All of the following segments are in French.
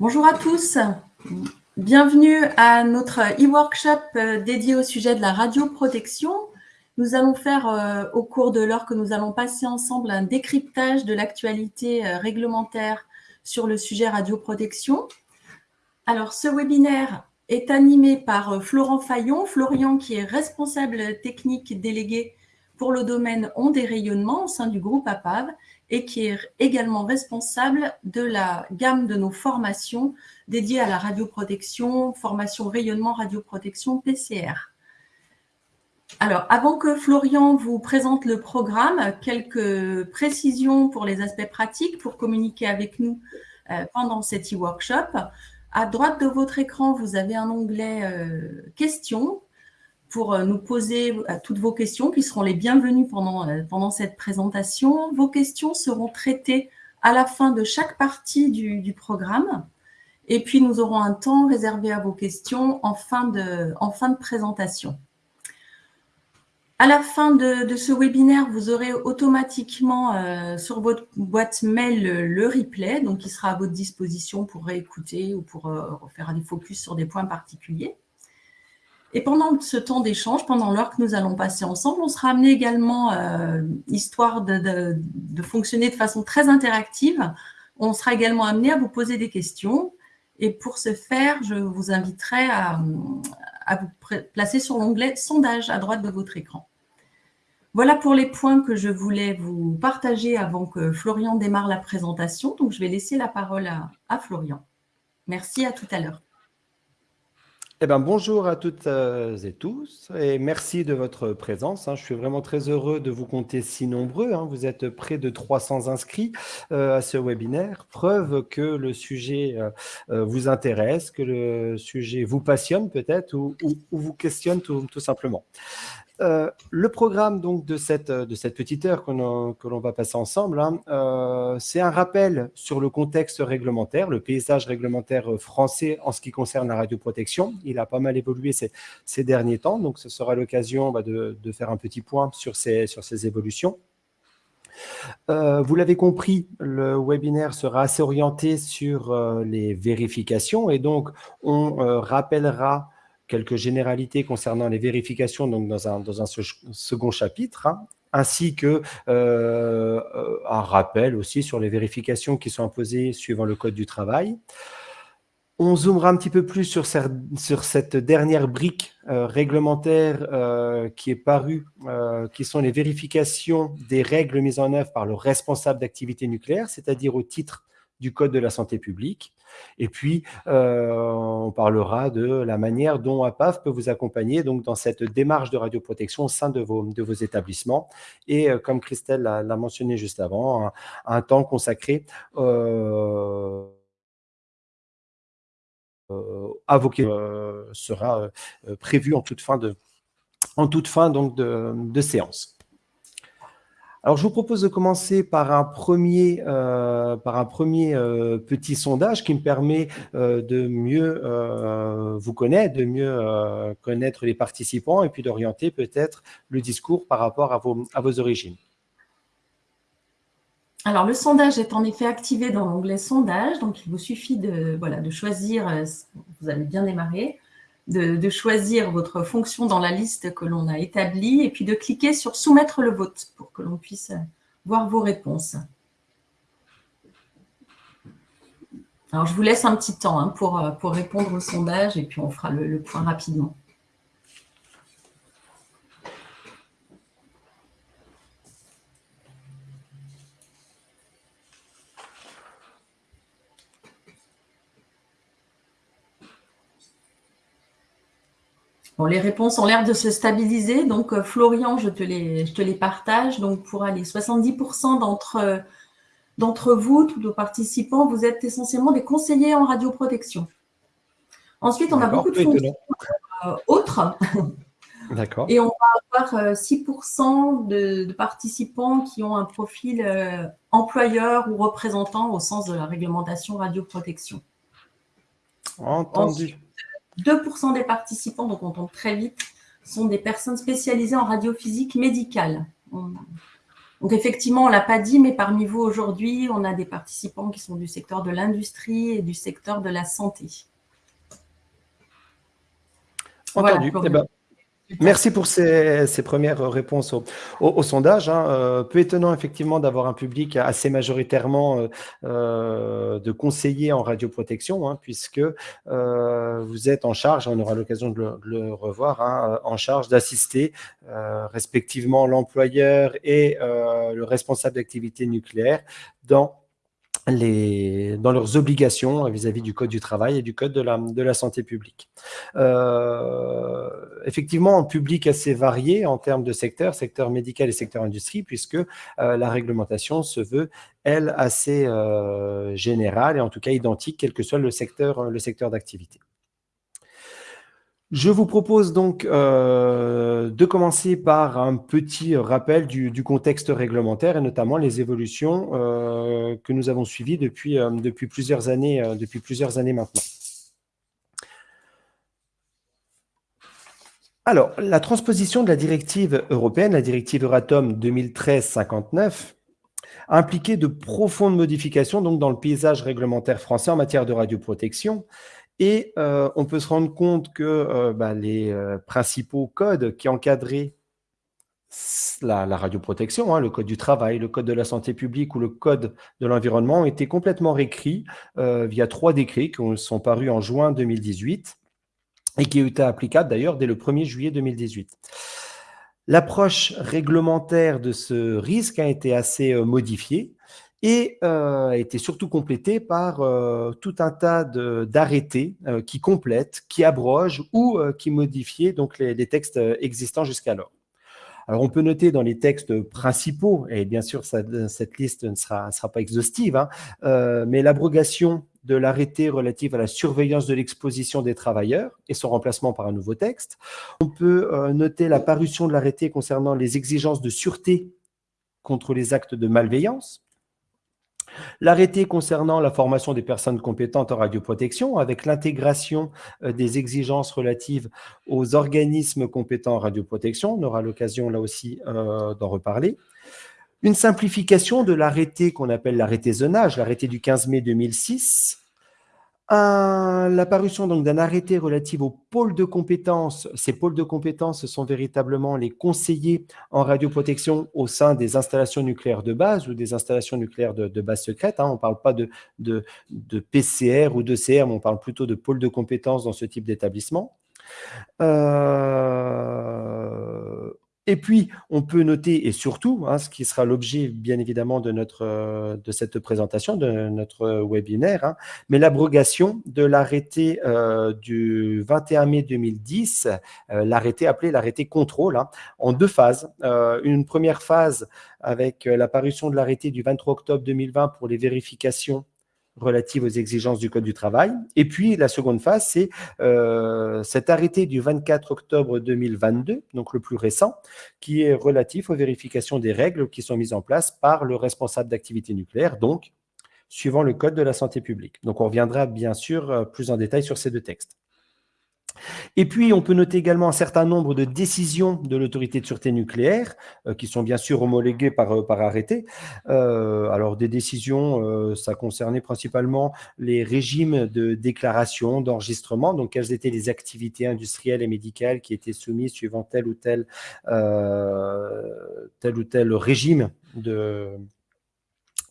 Bonjour à tous, bienvenue à notre e-workshop euh, dédié au sujet de la radioprotection. Nous allons faire euh, au cours de l'heure que nous allons passer ensemble un décryptage de l'actualité euh, réglementaire sur le sujet radioprotection. Alors ce webinaire est animé par Florent Fayon, Florian qui est responsable technique délégué pour le domaine ondes et rayonnement au sein du groupe APAV et qui est également responsable de la gamme de nos formations dédiées à la radioprotection, formation rayonnement radioprotection PCR. Alors, avant que Florian vous présente le programme, quelques précisions pour les aspects pratiques pour communiquer avec nous euh, pendant cet e-workshop. À droite de votre écran, vous avez un onglet euh, questions pour euh, nous poser euh, toutes vos questions qui seront les bienvenues pendant, euh, pendant cette présentation. Vos questions seront traitées à la fin de chaque partie du, programme. Et puis, nous aurons un temps réservé à vos questions en fin de, en fin de présentation. À la fin de, ce webinaire, vous aurez automatiquement sur votre boîte mail le, replay, donc qui sera à votre disposition pour réécouter ou pour faire des focus sur des points particuliers. Et pendant ce temps d'échange, pendant l'heure que nous allons passer ensemble, on sera amené également, euh, histoire de, fonctionner de façon très interactive, on sera également amené à vous poser des questions. Et pour ce faire, je vous inviterai à, vous placer sur l'onglet « Sondage » à droite de votre écran. Voilà pour les points que je voulais vous partager avant que Florian démarre la présentation. Donc, je vais laisser la parole à Florian. Merci, à tout à l'heure. Eh ben, bonjour à toutes euh, et tous et merci de votre présence. Hein. Je suis vraiment très heureux de vous compter si nombreux. Hein. Vous êtes près de 300 inscrits euh, à ce webinaire, preuve que le sujet euh, vous intéresse, que le sujet vous passionne peut-être ou, vous questionne tout simplement. Euh, le programme donc de cette, de cette petite heure que l'on va passer ensemble, hein, euh, c'est un rappel sur le contexte réglementaire, le paysage réglementaire français en ce qui concerne la radioprotection. Il a pas mal évolué ces, derniers temps, donc ce sera l'occasion bah, de, faire un petit point sur ces, évolutions. Euh, vous l'avez compris, le webinaire sera assez orienté sur les vérifications et donc on rappellera quelques généralités concernant les vérifications donc dans, un, dans un second chapitre, hein, ainsi que euh, un rappel aussi sur les vérifications qui sont imposées suivant le Code du travail. On zoomera un petit peu plus sur, sur cette dernière brique euh, réglementaire euh, qui est parue, qui sont les vérifications des règles mises en œuvre par le responsable d'activité nucléaire, c'est-à-dire au titre du Code de la santé publique. Et puis, euh, on parlera de la manière dont APAF peut vous accompagner donc, dans cette démarche de radioprotection au sein de vos, établissements. Et euh, comme Christelle l'a mentionné juste avant, un, temps consacré euh, à vos sera prévu en toute fin de, en toute fin donc de séance. Alors, je vous propose de commencer par un premier, euh, euh, petit sondage qui me permet euh, de mieux vous connaître, de mieux connaître les participants et puis d'orienter peut-être le discours par rapport à vos, origines. Alors, le sondage est en effet activé dans l'onglet « Sondage », donc il vous suffit de, voilà, de choisir, vous allez bien démarrer, de, choisir votre fonction dans la liste que l'on a établie et puis de cliquer sur « Soumettre le vote » pour que l'on puisse voir vos réponses. Alors, je vous laisse un petit temps hein, pour, pour répondre au sondage et puis on fera le point rapidement. Bon, les réponses ont l'air de se stabiliser. Donc, euh, Florian, je te les, je te les partage. Donc, pour aller 70% d'entre d'entre vous, tous nos participants, vous êtes essentiellement des conseillers en radioprotection. Ensuite, on a beaucoup de fonctions euh, autres. D'accord. Et on va avoir 6% euh, de, participants qui ont un profil employeur ou représentant au sens de la réglementation radioprotection. Entendu. 2% des participants, donc on tombe très vite, sont des personnes spécialisées en radiophysique médicale. Donc effectivement, on ne l'a pas dit, mais parmi vous aujourd'hui, on a des participants qui sont du secteur de l'industrie et du secteur de la santé. Entendu. Eh ben, Merci pour ces, premières réponses au, sondage. Hein. Euh, peu étonnant effectivement d'avoir un public assez majoritairement euh, euh, de conseillers en radioprotection, hein, puisque vous êtes en charge, on aura l'occasion de, le revoir, hein, en charge d'assister respectivement l'employeur et le responsable d'activité nucléaire dans dans leurs obligations vis-à-vis du Code du travail et du Code de la, santé publique. Euh, effectivement, un public assez varié en termes de secteur, secteur médical et secteur industrie, puisque euh, la réglementation se veut, elle, assez euh, générale et en tout cas identique, quel que soit le secteur, le secteur d'activité. Je vous propose donc euh, de commencer par un petit rappel du, contexte réglementaire et notamment les évolutions euh, que nous avons suivies depuis, euh, depuis, plusieurs, années, depuis plusieurs années maintenant. Alors, la transposition de la directive européenne, la directive Euratom 2013-59, a impliqué de profondes modifications donc, dans le paysage réglementaire français en matière de radioprotection, et euh, on peut se rendre compte que euh, bah, les euh, principaux codes qui encadraient la, radioprotection, hein, le code du travail, le code de la santé publique ou le code de l'environnement ont été complètement réécrits via trois décrets qui sont parus en juin 2018 et qui été applicables d'ailleurs dès le 1er juillet 2018. L'approche réglementaire de ce risque a été assez modifiée et euh, surtout complété par euh, tout un tas d'arrêtés euh, qui complètent, qui abrogent ou qui modifient donc les, textes existants jusqu'alors. Alors, on peut noter dans les textes principaux, et bien sûr, cette liste ne sera, sera pas exhaustive, hein, mais l'abrogation de l'arrêté relatif à la surveillance de l'exposition des travailleurs et son remplacement par un nouveau texte. On peut noter la parution de l'arrêté concernant les exigences de sûreté contre les actes de malveillance, L'arrêté concernant la formation des personnes compétentes en radioprotection, avec l'intégration euh, des exigences relatives aux organismes compétents en radioprotection, on aura l'occasion là aussi euh, d'en reparler. Une simplification de l'arrêté qu'on appelle l'arrêté zonage, l'arrêté du 15 mai 2006, L'apparition d'un arrêté relatif aux pôles de compétences. Ces pôles de compétences sont véritablement les conseillers en radioprotection au sein des installations nucléaires de base ou des installations nucléaires de, base secrète. Hein. On ne parle pas de, de, de, PCR ou de CR, mais on parle plutôt de pôles de compétences dans ce type d'établissement. Euh, et puis, on peut noter, et surtout, hein, ce qui sera l'objet, bien évidemment, de, euh, cette présentation, de notre webinaire, hein, mais l'abrogation de l'arrêté euh, du 21 mai 2010, euh, l'arrêté appelé l'arrêté contrôle, hein, en deux phases. une première phase avec l'apparition de l'arrêté du 23 octobre 2020 pour les vérifications relative aux exigences du Code du travail. Et puis, la seconde phase, c'est euh, cet arrêté du 24 octobre 2022, donc le plus récent, qui est relatif aux vérifications des règles qui sont mises en place par le responsable d'activité nucléaire, donc suivant le Code de la santé publique. Donc, on reviendra bien sûr euh, plus en détail sur ces deux textes. Et puis, on peut noter également un certain nombre de décisions de l'autorité de sûreté nucléaire, euh, qui sont bien sûr homologuées par, euh, par arrêté. Euh, alors, des décisions, ça concernait principalement les régimes de déclaration, d'enregistrement, donc quelles étaient les activités industrielles et médicales qui étaient soumises suivant tel ou tel, tel, ou tel régime de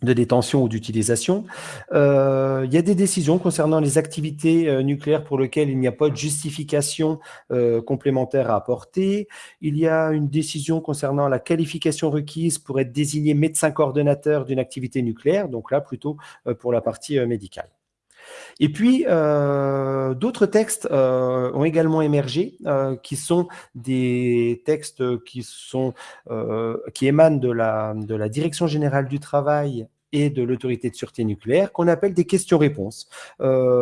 de détention ou d'utilisation. Euh, il y a des décisions concernant les activités euh, nucléaires pour lesquelles il n'y a pas de justification euh, complémentaire à apporter. Il y a une décision concernant la qualification requise pour être désigné médecin coordonnateur d'une activité nucléaire, donc là plutôt pour la partie médicale. Et puis, euh, d'autres textes euh, ont également émergé, euh, qui sont des textes qui, sont, qui émanent de la, Direction générale du travail et de l'autorité de sûreté nucléaire qu'on appelle des questions-réponses.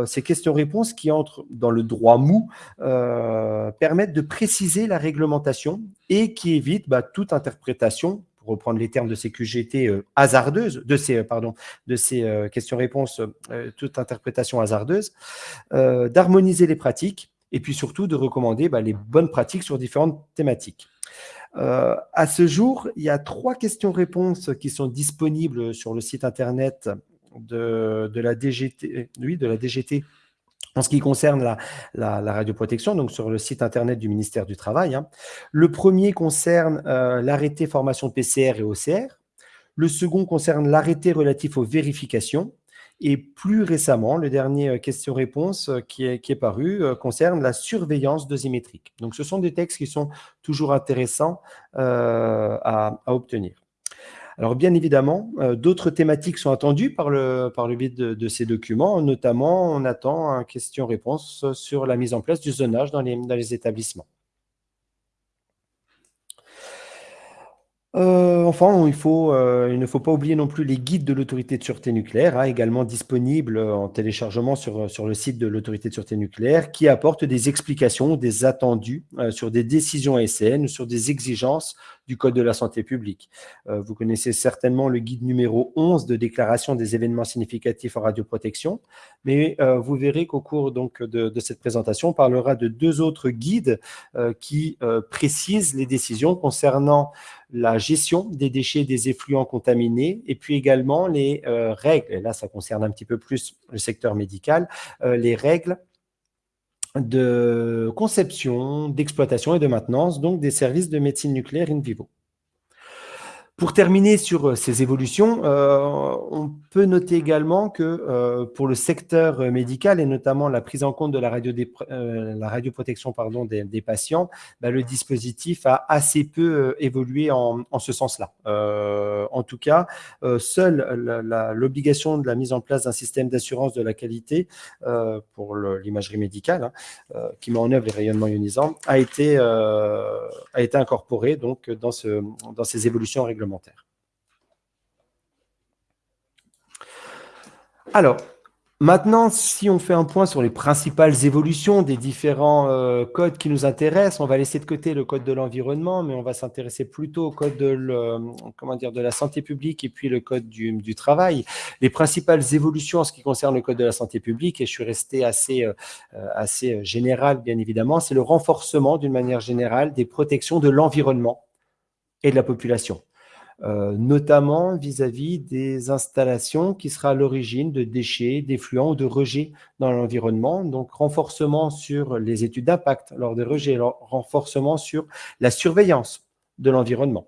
ces questions-réponses qui entrent dans le droit mou permettent de préciser la réglementation et qui évitent bah, toute interprétation reprendre les termes de ces QGT euh, hasardeuses, de ces, euh, euh, questions-réponses, toute interprétation hasardeuse, d'harmoniser les pratiques et puis surtout de recommander bah, les bonnes pratiques sur différentes thématiques. À ce jour, il y a trois questions-réponses qui sont disponibles sur le site internet de, la, DGT, oui, de la DGT en ce qui concerne la, radioprotection, donc sur le site internet du ministère du Travail. Hein. Le premier concerne euh, l'arrêté formation PCR et OCR. Le second concerne l'arrêté relatif aux vérifications. Et plus récemment, le dernier euh, question-réponse euh, qui est, qui est paru concerne la surveillance dosimétrique. Donc, ce sont des textes qui sont toujours intéressants à, obtenir. Alors bien évidemment, euh, d'autres thématiques sont attendues par le, par le biais de, ces documents. Notamment, on attend un question-réponse sur la mise en place du zonage dans les, dans les établissements. Euh, enfin, euh, il ne faut pas oublier non plus les guides de l'autorité de sûreté nucléaire, hein, également disponibles en téléchargement sur, le site de l'autorité de sûreté nucléaire, qui apportent des explications, des attendus sur des décisions ASN sur des exigences du Code de la santé publique. Euh, vous connaissez certainement le guide numéro 11 de déclaration des événements significatifs en radioprotection, mais euh, vous verrez qu'au cours donc, de, cette présentation, on parlera de deux autres guides euh, qui précisent les décisions concernant la gestion des déchets des effluents contaminés et puis également les règles, et là ça concerne un petit peu plus le secteur médical, les règles de conception, d'exploitation et de maintenance, donc des services de médecine nucléaire in vivo. Pour terminer sur euh, ces évolutions, euh, on peut noter également que euh, pour le secteur médical et notamment la prise en compte de la, radio radioprotection des, patients, bah, le dispositif a assez peu évolué en, ce sens-là. en tout cas, seule l'obligation de la mise en place d'un système d'assurance de la qualité pour l'imagerie médicale, hein, qui met en œuvre les rayonnements ionisants, a été, incorporée donc, dans ces évolutions réglementaires. Alors, maintenant, si on fait un point sur les principales évolutions des différents euh, codes qui nous intéressent, on va laisser de côté le code de l'environnement, mais on va s'intéresser plutôt au code de, la santé publique et puis le code du, travail. Les principales évolutions en ce qui concerne le code de la santé publique, et je suis resté assez, euh, assez général bien évidemment, c'est le renforcement d'une manière générale des protections de l'environnement et de la population. Euh, notamment vis-à-vis des installations qui sera à l'origine de déchets, d'effluents ou de rejets dans l'environnement. Donc, renforcement sur les études d'impact lors des rejets, renforcement sur la surveillance de l'environnement.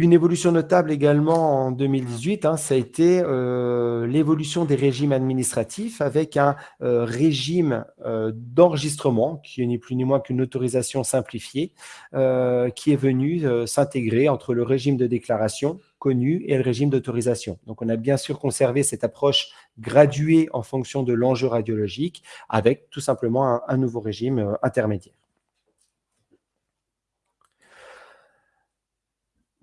Une évolution notable également en 2018, hein, ça a été euh, l'évolution des régimes administratifs avec un euh, régime euh, d'enregistrement qui n'est plus ni moins qu'une autorisation simplifiée qui est venu s'intégrer entre le régime de déclaration connu et le régime d'autorisation. Donc, on a bien sûr conservé cette approche graduée en fonction de l'enjeu radiologique avec tout simplement un nouveau régime intermédiaire.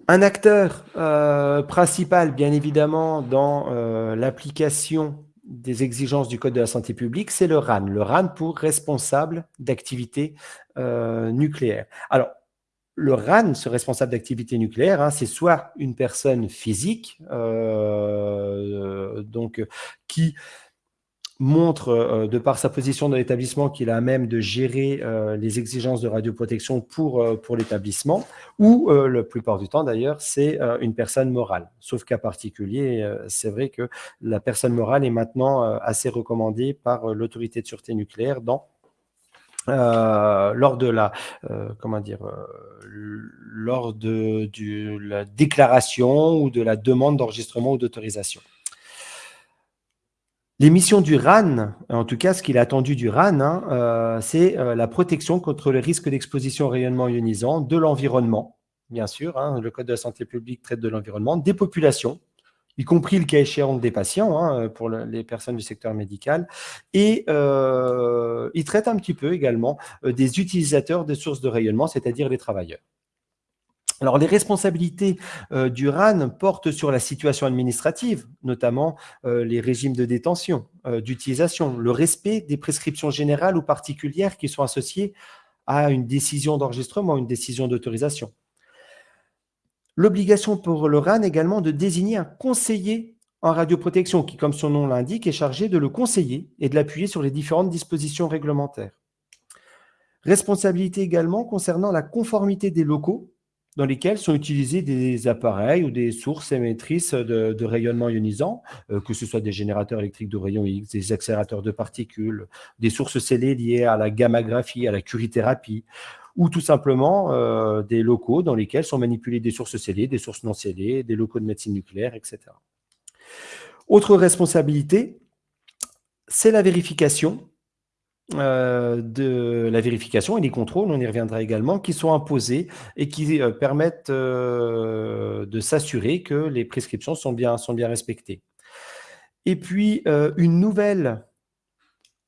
Un acteur euh, principal, bien évidemment, dans euh, l'application des exigences du Code de la santé publique, c'est le RAN. Le RAN pour responsable d'activité euh, nucléaire. Alors, le RAN, ce responsable d'activité nucléaire, hein, c'est soit une personne physique, donc qui montre, euh, de par sa position dans l'établissement, qu'il a à même de gérer euh, les exigences de radioprotection pour, euh, l'établissement, ou la plupart du temps d'ailleurs, c'est une personne morale. Sauf cas particulier, c'est vrai que la personne morale est maintenant assez recommandée par l'autorité de sûreté nucléaire lors de, la déclaration ou de la demande d'enregistrement ou d'autorisation. Les missions du RAN, en tout cas ce qu'il a attendu du RAN, hein, euh, c'est euh, la protection contre le risque d'exposition au rayonnement ionisant de l'environnement, bien sûr, hein, le Code de la santé publique traite de l'environnement, des populations, y compris le cas échéant des patients, hein, pour les personnes du secteur médical, et euh, il traite un petit peu également des utilisateurs des sources de rayonnement, c'est-à-dire les travailleurs. Alors, les responsabilités euh, du RAN portent sur la situation administrative, notamment euh, les régimes de détention, euh, d'utilisation, le respect des prescriptions générales ou particulières qui sont associées à une décision d'enregistrement, une décision d'autorisation. L'obligation pour le RAN également de désigner un conseiller en radioprotection qui, comme son nom l'indique, est chargé de le conseiller et de l'appuyer sur les différentes dispositions réglementaires. Responsabilité également concernant la conformité des locaux dans lesquels sont utilisés des appareils ou des sources émettrices de, rayonnement ionisant, euh, que ce soit des générateurs électriques de rayons X, des accélérateurs de particules, des sources scellées liées à la gammagraphie, à la curithérapie, ou tout simplement euh, des locaux dans lesquels sont manipulées des sources scellées, des sources non scellées, des locaux de médecine nucléaire, etc. Autre responsabilité, c'est la vérification euh, de la vérification et les contrôles, on y reviendra également, qui sont imposés et qui euh, permettent euh, de s'assurer que les prescriptions sont bien, sont bien respectées. Et puis, une nouvelle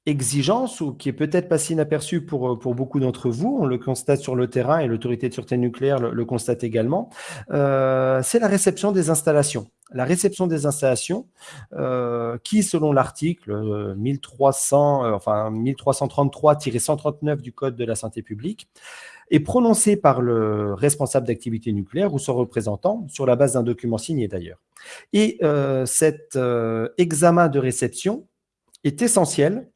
exigence, ou qui est peut-être pas si inaperçue pour, pour beaucoup d'entre vous, on le constate sur le terrain et l'autorité de sûreté nucléaire le, constate également, c'est la réception des installations. La réception des installations, euh, qui, selon l'article 1300, euh, euh, enfin 1333-139 du Code de la santé publique, est prononcée par le responsable d'activité nucléaire ou son représentant, sur la base d'un document signé d'ailleurs. Et cet examen de réception est essentiel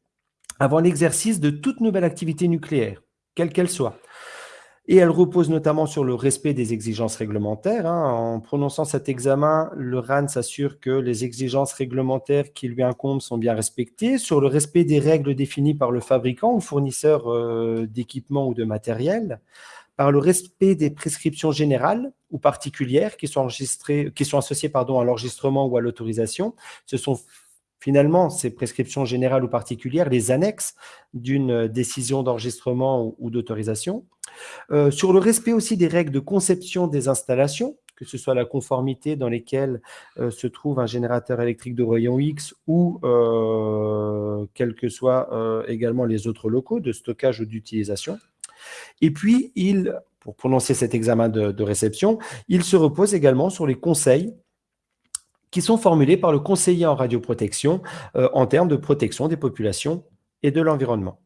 avant l'exercice de toute nouvelle activité nucléaire, quelle qu'elle soit et elle repose notamment sur le respect des exigences réglementaires. Hein. En prononçant cet examen, le RAN s'assure que les exigences réglementaires qui lui incombent sont bien respectées, sur le respect des règles définies par le fabricant ou fournisseur euh, d'équipements ou de matériel, par le respect des prescriptions générales ou particulières qui sont, enregistrées, qui sont associées pardon, à l'enregistrement ou à l'autorisation. Ce sont finalement ces prescriptions générales ou particulières, les annexes d'une décision d'enregistrement ou d'autorisation euh, sur le respect aussi des règles de conception des installations, que ce soit la conformité dans lesquelles euh, se trouve un générateur électrique de rayon X ou euh, quels que soient également les autres locaux de stockage ou d'utilisation. Et puis, il, pour prononcer cet examen de, de réception, il se repose également sur les conseils qui sont formulés par le conseiller en radioprotection en termes de protection des populations et de l'environnement.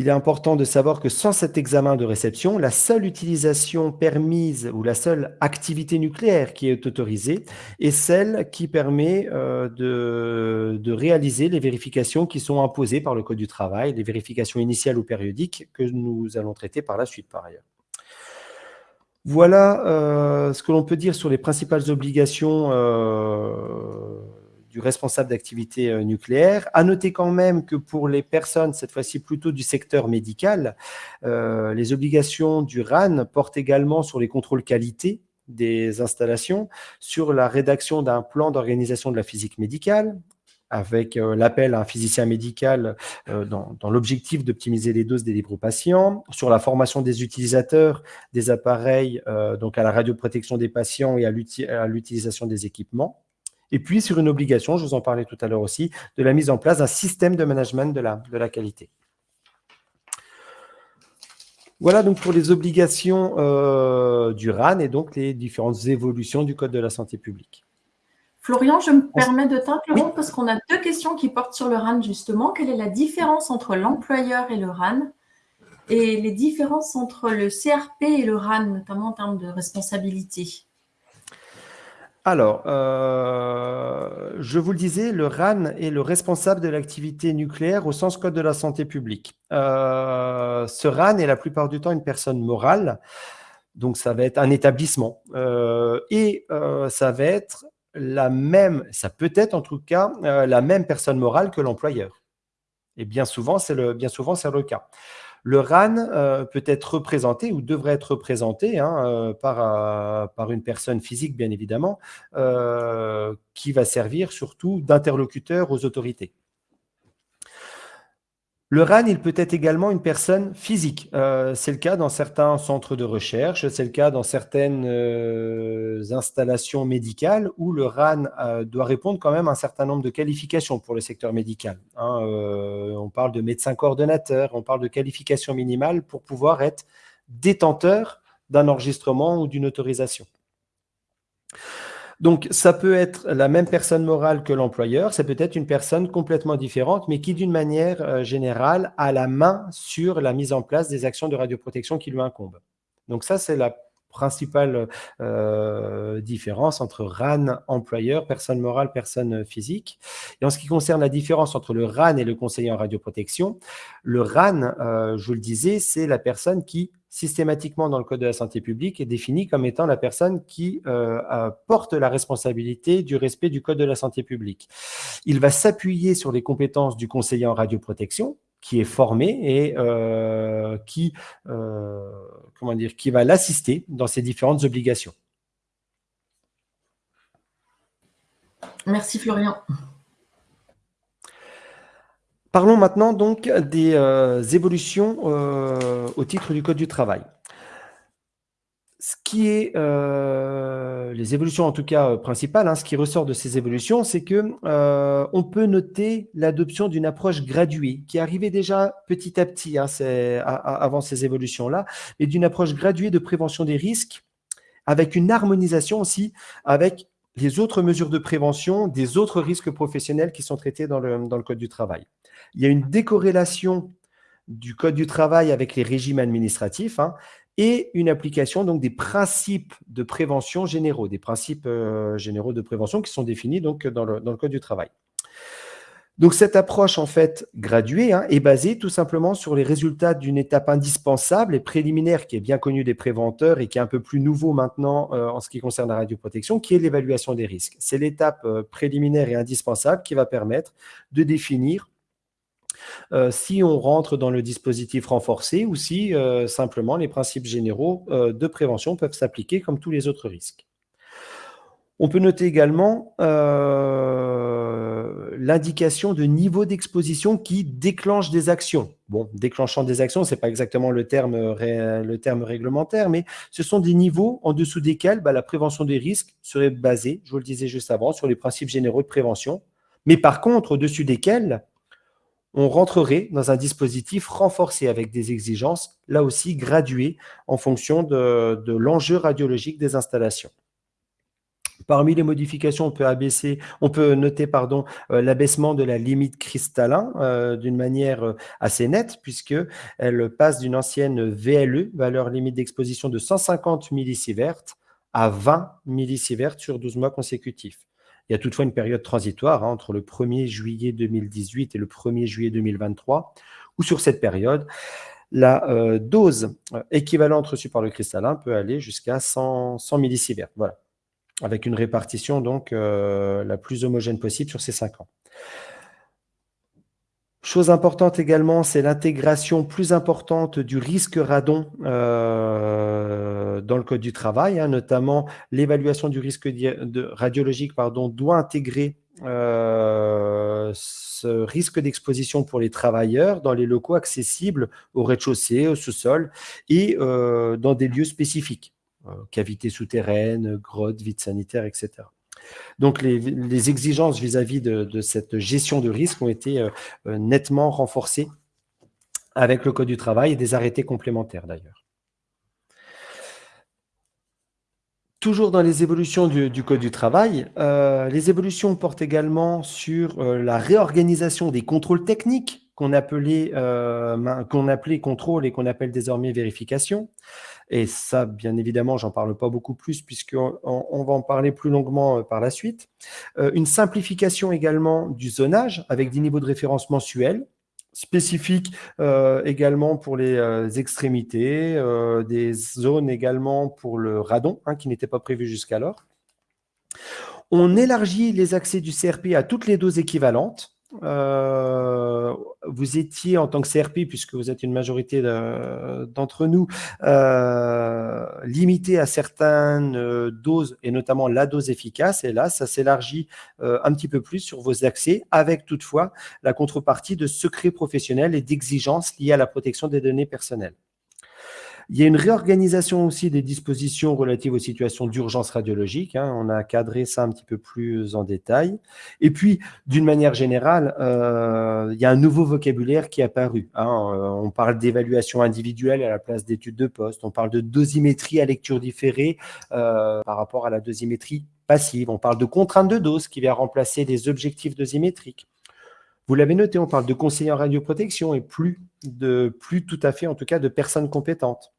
Il est important de savoir que sans cet examen de réception, la seule utilisation permise ou la seule activité nucléaire qui est autorisée est celle qui permet euh, de, réaliser les vérifications qui sont imposées par le Code du travail, les vérifications initiales ou périodiques que nous allons traiter par la suite par ailleurs. Voilà euh, ce que l'on peut dire sur les principales obligations euh, du responsable d'activité euh, nucléaire. À noter quand même que pour les personnes, cette fois-ci plutôt du secteur médical, les obligations du RAN portent également sur les contrôles qualité des installations, sur la rédaction d'un plan d'organisation de la physique médicale, avec euh, l'appel à un physicien médical dans, l'objectif d'optimiser les doses des libres patients, sur la formation des utilisateurs des appareils, donc à la radioprotection des patients et à l'utilisation des équipements, et puis sur une obligation, je vous en parlais tout à l'heure aussi, de la mise en place d'un système de management de la, qualité. Voilà donc pour les obligations euh, du RAN et donc les différentes évolutions du Code de la santé publique. Florian, je me permets de t'interrompre parce qu'on a deux questions qui portent sur le RAN justement. Quelle est la différence entre l'employeur et le RAN et les différences entre le CRP et le RAN, notamment en termes de responsabilité? Alors, euh, je vous le disais, le RAN est le responsable de l'activité nucléaire au sens code de la santé publique. Euh, ce RAN est la plupart du temps une personne morale, donc ça va être un établissement. Euh, et ça va être la même, ça peut être en tout cas la même personne morale que l'employeur. Et bien souvent, c'est le, cas. Le RAN euh, peut être représenté ou devrait être représenté hein, euh, euh, par une personne physique, bien évidemment, qui va servir surtout d'interlocuteur aux autorités. Le RAN, il peut être également une personne physique. Euh, c'est le cas dans certains centres de recherche, c'est le cas dans certaines euh, installations médicales où le RAN euh, doit répondre quand même à un certain nombre de qualifications pour le secteur médical. Hein. on parle de médecin coordonnateur, on parle de qualifications minimales pour pouvoir être détenteur d'un enregistrement ou d'une autorisation. Donc, ça peut être la même personne morale que l'employeur, ça peut être une personne complètement différente, mais qui, d'une manière euh, générale, a la main sur la mise en place des actions de radioprotection qui lui incombent. Donc ça, c'est la principale euh, différence entre RAN, employeur, personne morale, personne physique. Et en ce qui concerne la différence entre le RAN et le conseiller en radioprotection, le RAN, euh, je vous le disais, c'est la personne qui systématiquement dans le Code de la santé publique est définie comme étant la personne qui euh, porte la responsabilité du respect du Code de la santé publique. Il va s'appuyer sur les compétences du conseiller en radioprotection, qui est formé et qui, comment dire, qui va l'assister dans ses différentes obligations. Merci Florian. Parlons maintenant donc des euh, évolutions au titre du Code du travail ce qui est euh, les évolutions en tout cas euh, principales, hein, ce qui ressort de ces évolutions, c'est que euh, on peut noter l'adoption d'une approche graduée qui arrivait déjà petit à petit hein, avant ces évolutions-là, et d'une approche graduée de prévention des risques avec une harmonisation aussi avec les autres mesures de prévention des autres risques professionnels qui sont traités dans le, Code du travail. Il y a une décorrélation du Code du travail avec les régimes administratifs, hein, et une application donc des principes de prévention généraux, des principes euh, généraux de prévention qui sont définis donc dans le, Code du travail. Donc cette approche en fait graduée hein, est basée tout simplement sur les résultats d'une étape indispensable et préliminaire qui est bien connue des préventeurs et qui est un peu plus nouveau maintenant euh, en ce qui concerne la radioprotection, qui est l'évaluation des risques. C'est l'étape euh, préliminaire et indispensable qui va permettre de définir euh, si on rentre dans le dispositif renforcé ou si euh, simplement les principes généraux euh, de prévention peuvent s'appliquer comme tous les autres risques. On peut noter également l'indication de niveau d'exposition qui déclenche des actions. Bon, déclenchant des actions, ce n'est pas exactement le terme, le terme réglementaire, mais ce sont des niveaux en dessous desquels bah, la prévention des risques serait basée, je vous le disais juste avant, sur les principes généraux de prévention, mais par contre, au-dessus desquels on rentrerait dans un dispositif renforcé avec des exigences, là aussi graduées en fonction de, l'enjeu radiologique des installations. Parmi les modifications, on peut, abaisser, on peut noter euh, l'abaissement de la limite cristallin euh, d'une manière euh, assez nette, puisqu'elle passe d'une ancienne VLE, valeur limite d'exposition de 150 millisieverts, à 20 millisieverts sur 12 mois consécutifs. Il y a toutefois une période transitoire hein, entre le 1er juillet 2018 et le 1er juillet 2023, où sur cette période, la euh, dose euh, équivalente reçue par le cristallin peut aller jusqu'à 100, 100 millisieverts, voilà, avec une répartition donc euh, la plus homogène possible sur ces 5 ans. Chose importante également, c'est l'intégration plus importante du risque radon euh, dans le Code du travail, hein, notamment l'évaluation du risque radiologique doit intégrer euh, ce risque d'exposition pour les travailleurs dans les locaux accessibles au rez-de-chaussée, au sous-sol et euh, dans des lieux spécifiques, cavités souterraines, grottes, vides sanitaires, etc. Donc, les, exigences vis-à-vis de, cette gestion de risque ont été euh, euh, nettement renforcées avec le Code du travail et des arrêtés complémentaires d'ailleurs. Toujours dans les évolutions du, Code du travail, euh, les évolutions portent également sur la réorganisation des contrôles techniques qu'on appelait, qu'on appelait contrôle et qu'on appelle désormais vérification. Et ça, bien évidemment, j'en parle pas beaucoup plus puisqu'on on va en parler plus longuement euh, par la suite. Euh, une simplification également du zonage avec des niveaux de référence mensuels spécifiques euh, également pour les extrémités, des zones également pour le radon, hein, qui n'était pas prévu jusqu'alors. On élargit les accès du CRP à toutes les doses équivalentes, euh, vous étiez en tant que CRP, puisque vous êtes une majorité d'entre nous, euh, limité à certaines euh, doses, et notamment la dose efficace. Et là, ça s'élargit un petit peu plus sur vos accès, avec toutefois la contrepartie de secrets professionnels et d'exigences liées à la protection des données personnelles. Il y a une réorganisation aussi des dispositions relatives aux situations d'urgence radiologique. Hein. on a cadré ça un petit peu plus en détail. Et puis, d'une manière générale, euh, il y a un nouveau vocabulaire qui est apparu. Hein. Euh, on parle d'évaluation individuelle à la place d'études de poste. On parle de dosimétrie à lecture différée euh, par rapport à la dosimétrie passive. On parle de contrainte de dose qui vient remplacer les objectifs dosimétriques. Vous l'avez noté, on parle de conseillers en radioprotection et plus, de, plus tout à fait, en tout cas, de personnes compétentes.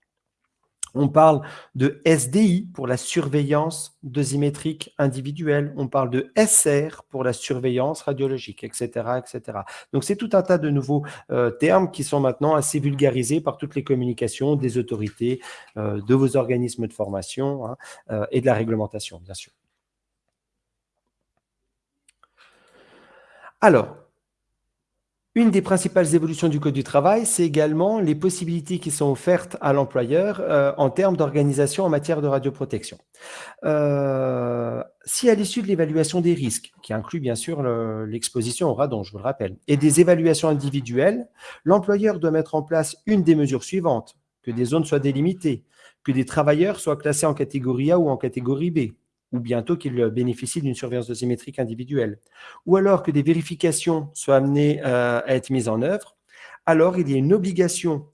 On parle de SDI pour la surveillance dosimétrique individuelle. On parle de SR pour la surveillance radiologique, etc. etc. Donc, c'est tout un tas de nouveaux euh, termes qui sont maintenant assez vulgarisés par toutes les communications des autorités, euh, de vos organismes de formation hein, euh, et de la réglementation, bien sûr. Alors, une des principales évolutions du Code du travail, c'est également les possibilités qui sont offertes à l'employeur euh, en termes d'organisation en matière de radioprotection. Euh, si à l'issue de l'évaluation des risques, qui inclut bien sûr l'exposition au radon, je vous le rappelle, et des évaluations individuelles, l'employeur doit mettre en place une des mesures suivantes, que des zones soient délimitées, que des travailleurs soient classés en catégorie A ou en catégorie B, ou bientôt qu'il bénéficie d'une surveillance dosimétrique individuelle, ou alors que des vérifications soient amenées euh, à être mises en œuvre, alors il y a une obligation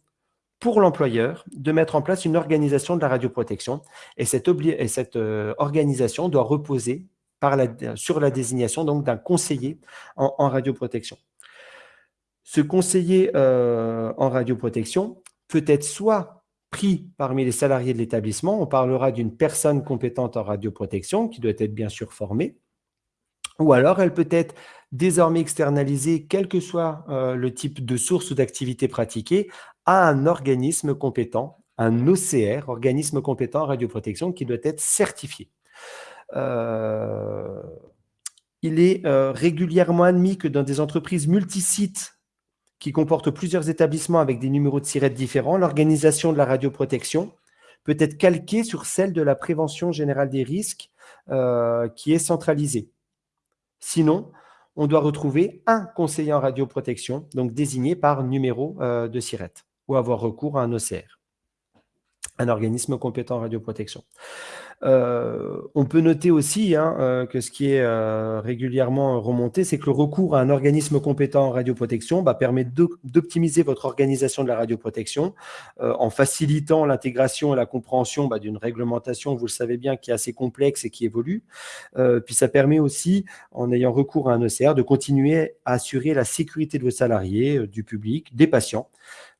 pour l'employeur de mettre en place une organisation de la radioprotection, et cette, et cette euh, organisation doit reposer sur la désignation d'un conseiller en, radioprotection. Ce conseiller euh, en radioprotection peut être soit pris parmi les salariés de l'établissement. On parlera d'une personne compétente en radioprotection qui doit être bien sûr formée. Ou alors, elle peut être désormais externalisée, quel que soit euh, le type de source ou d'activité pratiquée, à un organisme compétent, un OCR, organisme compétent en radioprotection, qui doit être certifié. Euh, il est euh, régulièrement admis que dans des entreprises multisites qui comporte plusieurs établissements avec des numéros de SIRET différents, l'organisation de la radioprotection peut être calquée sur celle de la prévention générale des risques euh, qui est centralisée. Sinon, on doit retrouver un conseiller en radioprotection, donc désigné par numéro euh, de SIRET, ou avoir recours à un OCR, un organisme compétent en radioprotection. Euh, on peut noter aussi hein, euh, que ce qui est euh, régulièrement remonté, c'est que le recours à un organisme compétent en radioprotection bah, permet d'optimiser votre organisation de la radioprotection en facilitant l'intégration et la compréhension bah, d'une réglementation, vous le savez bien, qui est assez complexe et qui évolue. puis ça permet aussi, en ayant recours à un ECR, de continuer à assurer la sécurité de vos salariés, du public, des patients,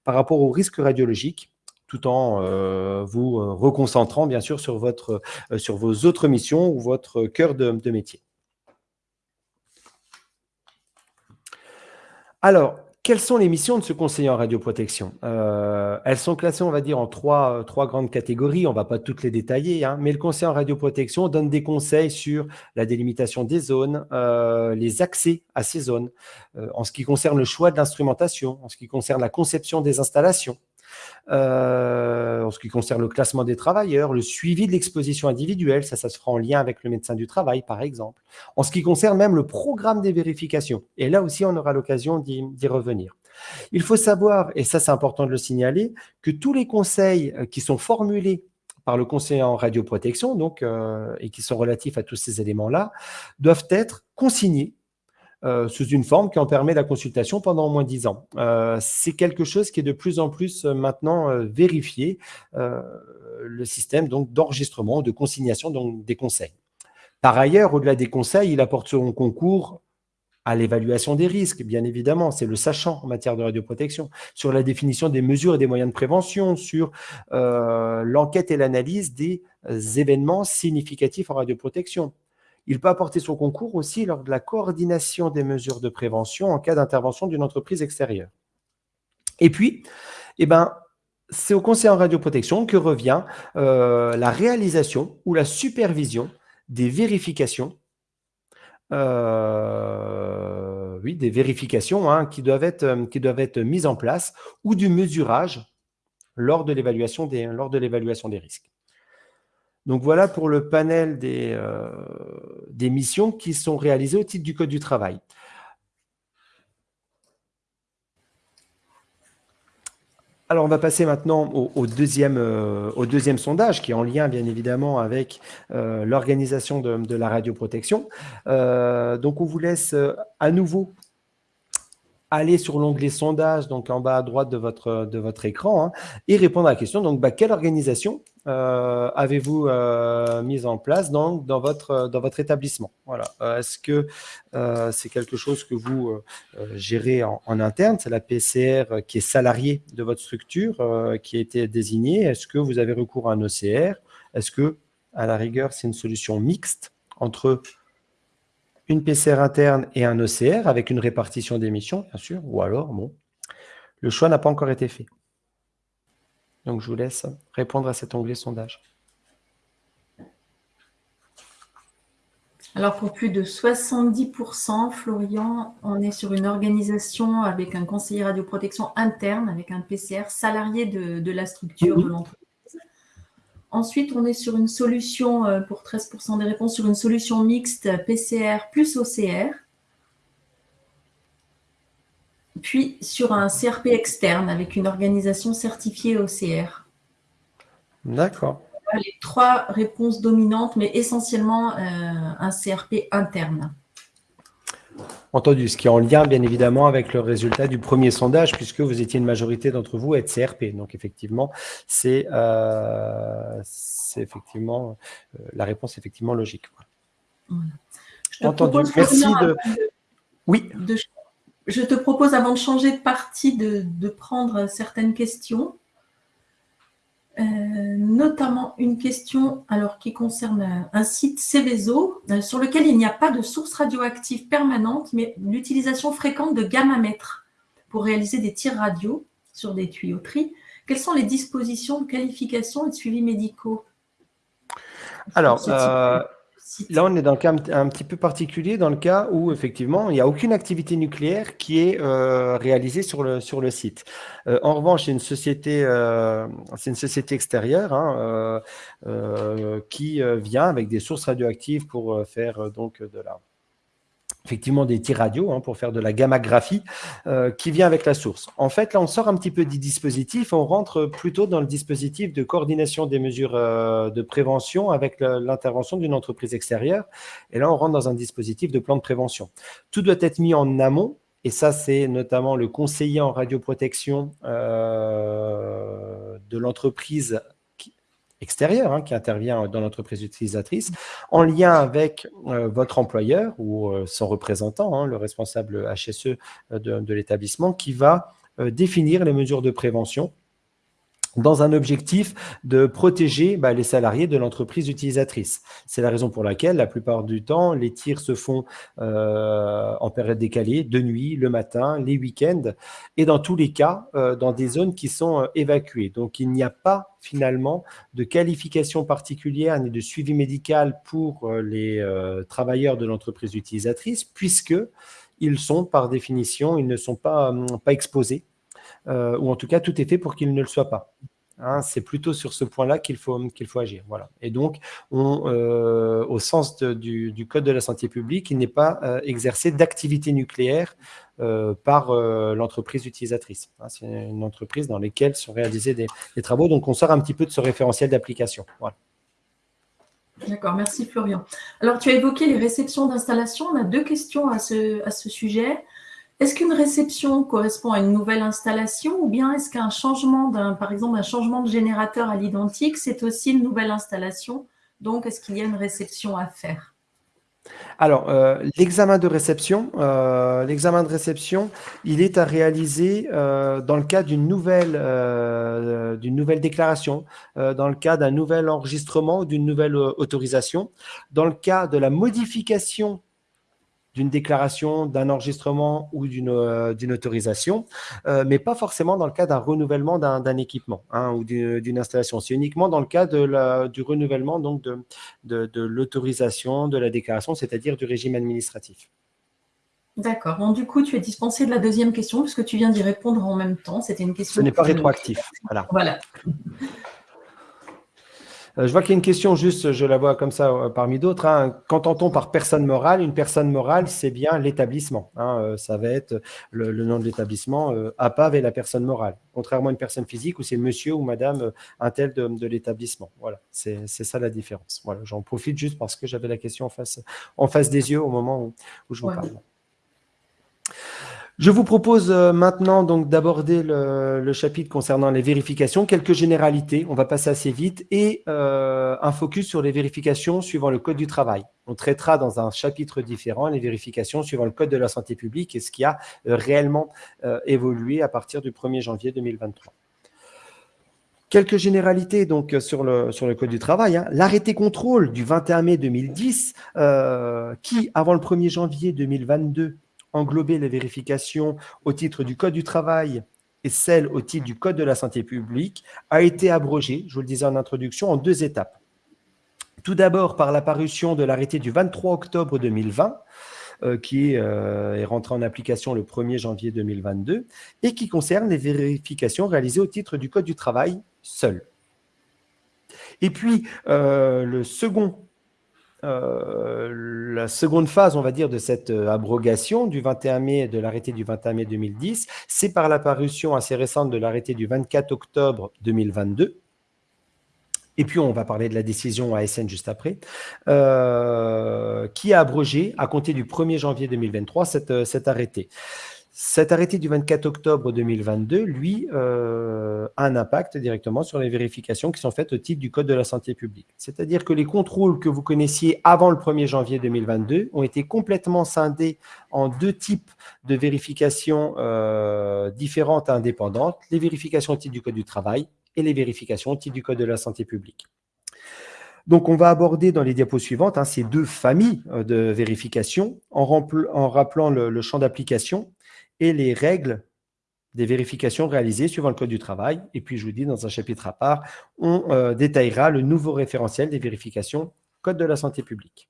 par rapport aux risques radiologiques tout en euh, vous euh, reconcentrant bien sûr sur, votre, euh, sur vos autres missions ou votre cœur de, métier. Alors, quelles sont les missions de ce conseiller en radioprotection? Elles sont classées, on va dire, en trois, trois grandes catégories. On ne va pas toutes les détailler, hein, mais le conseiller en radioprotection donne des conseils sur la délimitation des zones, les accès à ces zones, en ce qui concerne le choix de l'instrumentation, en ce qui concerne la conception des installations, euh, en ce qui concerne le classement des travailleurs, le suivi de l'exposition individuelle, ça, ça se fera en lien avec le médecin du travail, par exemple. En ce qui concerne même le programme des vérifications. Et là aussi, on aura l'occasion d'y revenir. Il faut savoir, et ça c'est important de le signaler, que tous les conseils euh, qui sont formulés par le conseiller en radioprotection, donc, euh, et qui sont relatifs à tous ces éléments-là, doivent être consignés euh, sous une forme qui en permet la consultation pendant au moins 10 ans. Euh, c'est quelque chose qui est de plus en plus euh, maintenant vérifié, le système d'enregistrement, de consignation des conseils. Par ailleurs, au-delà des conseils, il apporte son concours à l'évaluation des risques, bien évidemment, c'est le sachant en matière de radioprotection, sur la définition des mesures et des moyens de prévention, sur l'enquête et l'analyse des événements significatifs en radioprotection, il peut apporter son concours aussi lors de la coordination des mesures de prévention en cas d'intervention d'une entreprise extérieure. Et puis, eh ben, c'est au conseil en radioprotection que revient euh, la réalisation ou la supervision des vérifications euh, oui, des vérifications hein, qui, doivent être, euh, qui doivent être mises en place ou du mesurage lors de l'évaluation des risques. Donc voilà pour le panel euh, des, missions qui sont réalisées au titre du Code du travail. Alors, on va passer maintenant au, deuxième, euh, deuxième sondage, qui est en lien, bien évidemment, avec euh, l'organisation de, la radioprotection. donc, on vous laisse à nouveau aller sur l'onglet sondage, donc en bas à droite de votre, de votre écran, hein, et répondre à la question, donc bah, quelle organisation euh, avez-vous euh, mise en place dans, votre, établissement? Voilà. Euh, est-ce que c'est quelque chose que vous gérez en, interne? C'est la PCR qui est salariée de votre structure, qui a été désignée. Est-ce que vous avez recours à un OCR Est-ce que, à la rigueur, c'est une solution mixte entre une PCR interne et un OCR avec une répartition d'émissions, bien sûr, ou alors, bon, le choix n'a pas encore été fait. Donc, je vous laisse répondre à cet onglet sondage. Alors, pour plus de 70%, Florian, on est sur une organisation avec un conseiller radioprotection interne, avec un PCR salarié de, la structure de l'entreprise. Ensuite, on est sur une solution, euh, pour 13% des réponses, sur une solution mixte PCR plus OCR. Puis sur un CRP externe avec une organisation certifiée OCR. D'accord. Les trois réponses dominantes, mais essentiellement euh, un CRP interne. Entendu, ce qui est en lien bien évidemment avec le résultat du premier sondage, puisque vous étiez une majorité d'entre vous à être CRP. Donc effectivement, c'est euh, effectivement euh, la réponse effectivement logique. Entendu. Merci de... Oui. Je te propose avant de changer de partie de prendre certaines questions. Euh, notamment une question alors, qui concerne un site Céveso euh, sur lequel il n'y a pas de source radioactive permanente, mais l'utilisation fréquente de gamma-mètres pour réaliser des tirs radio sur des tuyauteries. Quelles sont les dispositions de qualification et de suivi médicaux? Alors, Là, on est dans un cas un, petit peu particulier, dans le cas où, effectivement, il n'y a aucune activité nucléaire qui est euh, réalisée sur le, sur le site. Euh, en revanche, c'est une, société, euh, une société extérieure hein, qui vient avec des sources radioactives pour faire donc de la, effectivement des tirs radio hein, pour faire de la gammagraphie euh, qui vient avec la source. En fait, là, on sort un petit peu du dispositif, on rentre plutôt dans le dispositif de coordination des mesures euh, de prévention avec l'intervention d'une entreprise extérieure. Et là, on rentre dans un dispositif de plan de prévention. Tout doit être mis en amont et ça, c'est notamment le conseiller en radioprotection euh, de l'entreprise extérieur hein, qui intervient dans l'entreprise utilisatrice, en lien avec euh, votre employeur ou euh, son représentant, hein, le responsable HSE euh, de l'établissement, qui va définir les mesures de prévention dans un objectif de protéger bah, les salariés de l'entreprise utilisatrice. C'est la raison pour laquelle, la plupart du temps, les tirs se font euh, en période décalée, de nuit, le matin, les week-ends, et dans tous les cas, euh, dans des zones qui sont euh, évacuées. Donc, il n'y a pas finalement de qualification particulière ni de suivi médical pour les travailleurs de l'entreprise utilisatrice, puisque ils sont, par définition, ils ne sont pas, hum, pas exposés euh, ou en tout cas, tout est fait pour qu'il ne le soit pas. Hein, c'est plutôt sur ce point-là qu'il faut, qu'il faut agir. Voilà. Et donc, on, euh, au sens du, Code de la santé publique, il n'est pas euh, exercé d'activité nucléaire par l'entreprise utilisatrice. Hein, c'est une entreprise dans laquelle sont réalisés des, travaux. Donc, on sort un petit peu de ce référentiel d'application. D'accord, merci Florian. Alors, tu as évoqué les réceptions d'installation. On a deux questions à ce sujet. Est-ce qu'une réception correspond à une nouvelle installation ou bien est-ce qu'un changement, par exemple, un changement de générateur à l'identique, c'est aussi une nouvelle installation? Donc, est-ce qu'il y a une réception à faire? Alors, euh, l'examen de réception, euh, l'examen de réception, il est à réaliser euh, dans le cas d'une nouvelle, d'une nouvelle déclaration, dans le cas d'un nouvel enregistrement ou d'une nouvelle autorisation, dans le cas de la modification d'une déclaration, d'un enregistrement ou d'une euh, autorisation, euh, mais pas forcément dans le cas d'un renouvellement d'un équipement hein, ou d'une installation. C'est uniquement dans le cas de la, du renouvellement donc de, de, l'autorisation, de la déclaration, c'est-à-dire du régime administratif. D'accord. Bon, du coup, tu es dispensé de la deuxième question puisque tu viens d'y répondre en même temps. C'était une question. Ce n'est pas rétroactif. Voilà. Voilà. Euh, je vois qu'il y a une question juste, je la vois comme ça euh, parmi d'autres. Hein. Qu'entend-on par personne morale? Une personne morale, c'est bien l'établissement. Hein. Euh, ça va être le, nom de l'établissement. APAV est la personne morale, contrairement à une personne physique où c'est monsieur ou madame un tel de, l'établissement. Voilà, c'est ça la différence. Voilà, J'en profite juste parce que j'avais la question en face, en face des yeux au moment où, je vous parle. Je vous propose euh, maintenant d'aborder le, chapitre concernant les vérifications, quelques généralités, on va passer assez vite, et euh, un focus sur les vérifications suivant le Code du travail. On traitera dans un chapitre différent les vérifications suivant le Code de la santé publique et ce qui a euh, réellement évolué à partir du 1er janvier 2023. Quelques généralités donc sur le, sur le Code du travail. Hein. L'arrêté contrôle du 21 mai 2010, qui, avant le 1er janvier 2022, englober les vérifications au titre du Code du travail et celles au titre du Code de la santé publique, a été abrogé, je vous le disais en introduction, en deux étapes. Tout d'abord par l'apparition de l'arrêté du 23 octobre 2020, euh, qui euh, est rentré en application le 1er janvier 2022, et qui concerne les vérifications réalisées au titre du Code du travail seul. Et puis, euh, le second euh, la seconde phase, on va dire, de cette euh, abrogation du 21 mai, de l'arrêté du 21 mai 2010, c'est par l'apparition assez récente de l'arrêté du 24 octobre 2022, et puis on va parler de la décision ASN juste après, euh, qui a abrogé, à compter du 1er janvier 2023, cet arrêté. Cet arrêté du 24 octobre 2022, lui, euh, a un impact directement sur les vérifications qui sont faites au titre du Code de la santé publique. C'est-à-dire que les contrôles que vous connaissiez avant le 1er janvier 2022 ont été complètement scindés en deux types de vérifications euh, différentes et indépendantes, les vérifications au titre du Code du travail et les vérifications au titre du Code de la santé publique. Donc, on va aborder dans les diapos suivantes hein, ces deux familles euh, de vérifications en, rappelant le champ d'application et les règles des vérifications réalisées suivant le Code du travail. Et puis, je vous dis, dans un chapitre à part, on euh, détaillera le nouveau référentiel des vérifications Code de la santé publique.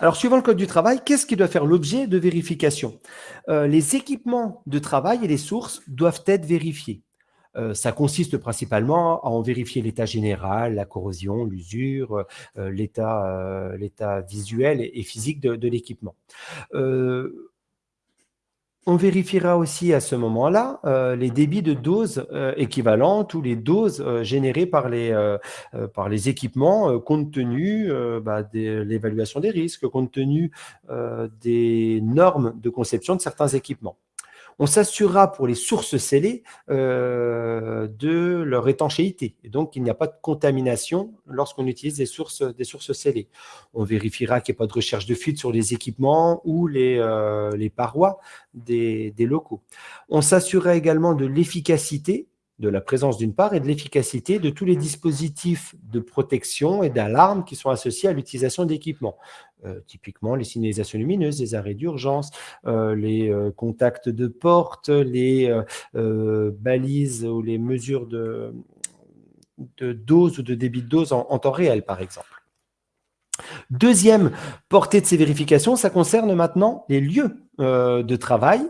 Alors, suivant le Code du travail, qu'est-ce qui doit faire l'objet de vérification? Euh, Les équipements de travail et les sources doivent être vérifiés. Euh, ça consiste principalement à en vérifier l'état général, la corrosion, l'usure, l'état visuel et, physique de, de l'équipement. On vérifiera aussi à ce moment-là euh, les débits de doses euh, équivalentes ou les doses euh, générées par les, les équipements compte tenu bah, de l'évaluation des risques, compte tenu des normes de conception de certains équipements. On s'assurera pour les sources scellées euh, de leur étanchéité. Et donc, il n'y a pas de contamination lorsqu'on utilise des sources, des sources scellées. On vérifiera qu'il n'y a pas de recherche de fuite sur les équipements ou les, euh, parois des locaux. On s'assurera également de l'efficacité de la présence d'une part et de l'efficacité de tous les dispositifs de protection et d'alarme qui sont associés à l'utilisation d'équipements. Euh, typiquement les signalisations lumineuses, les arrêts d'urgence, euh, les euh, contacts de porte, les balises ou les mesures de, dose ou de débit de dose en, temps réel, par exemple. Deuxième portée de ces vérifications, ça concerne maintenant les lieux de travail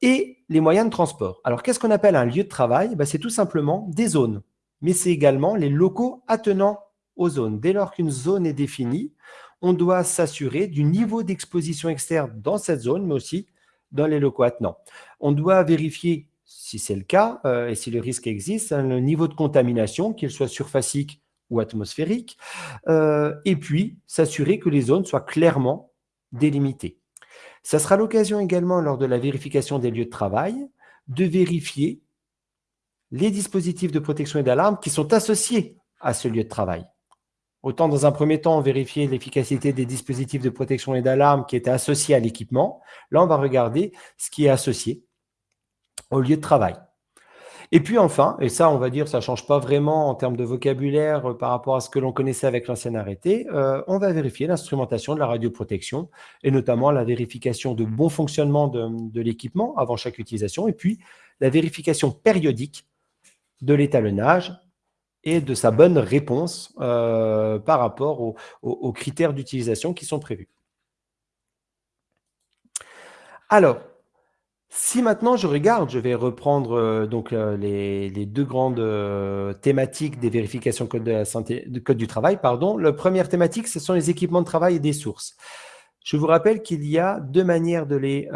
et les moyens de transport. Alors, qu'est-ce qu'on appelle un lieu de travail? Ben, C'est tout simplement des zones, mais c'est également les locaux attenant aux zones. Dès lors qu'une zone est définie, on doit s'assurer du niveau d'exposition externe dans cette zone, mais aussi dans les locaux attenants. On doit vérifier, si c'est le cas, euh, et si le risque existe, hein, le niveau de contamination, qu'il soit surfacique ou atmosphérique, euh, et puis s'assurer que les zones soient clairement délimitées. Ça sera l'occasion également, lors de la vérification des lieux de travail, de vérifier les dispositifs de protection et d'alarme qui sont associés à ce lieu de travail. Autant dans un premier temps, vérifier l'efficacité des dispositifs de protection et d'alarme qui étaient associés à l'équipement. Là, on va regarder ce qui est associé au lieu de travail. Et puis enfin, et ça, on va dire, ça ne change pas vraiment en termes de vocabulaire euh, par rapport à ce que l'on connaissait avec l'ancien arrêté, euh, on va vérifier l'instrumentation de la radioprotection et notamment la vérification de bon fonctionnement de, l'équipement avant chaque utilisation et puis la vérification périodique de l'étalonnage et de sa bonne réponse euh, par rapport aux critères d'utilisation qui sont prévus. Alors, si maintenant je regarde, je vais reprendre euh, donc euh, les, deux grandes thématiques des vérifications code, de code du travail. La première thématique, ce sont les équipements de travail et des sources. Je vous rappelle qu'il y a deux manières de les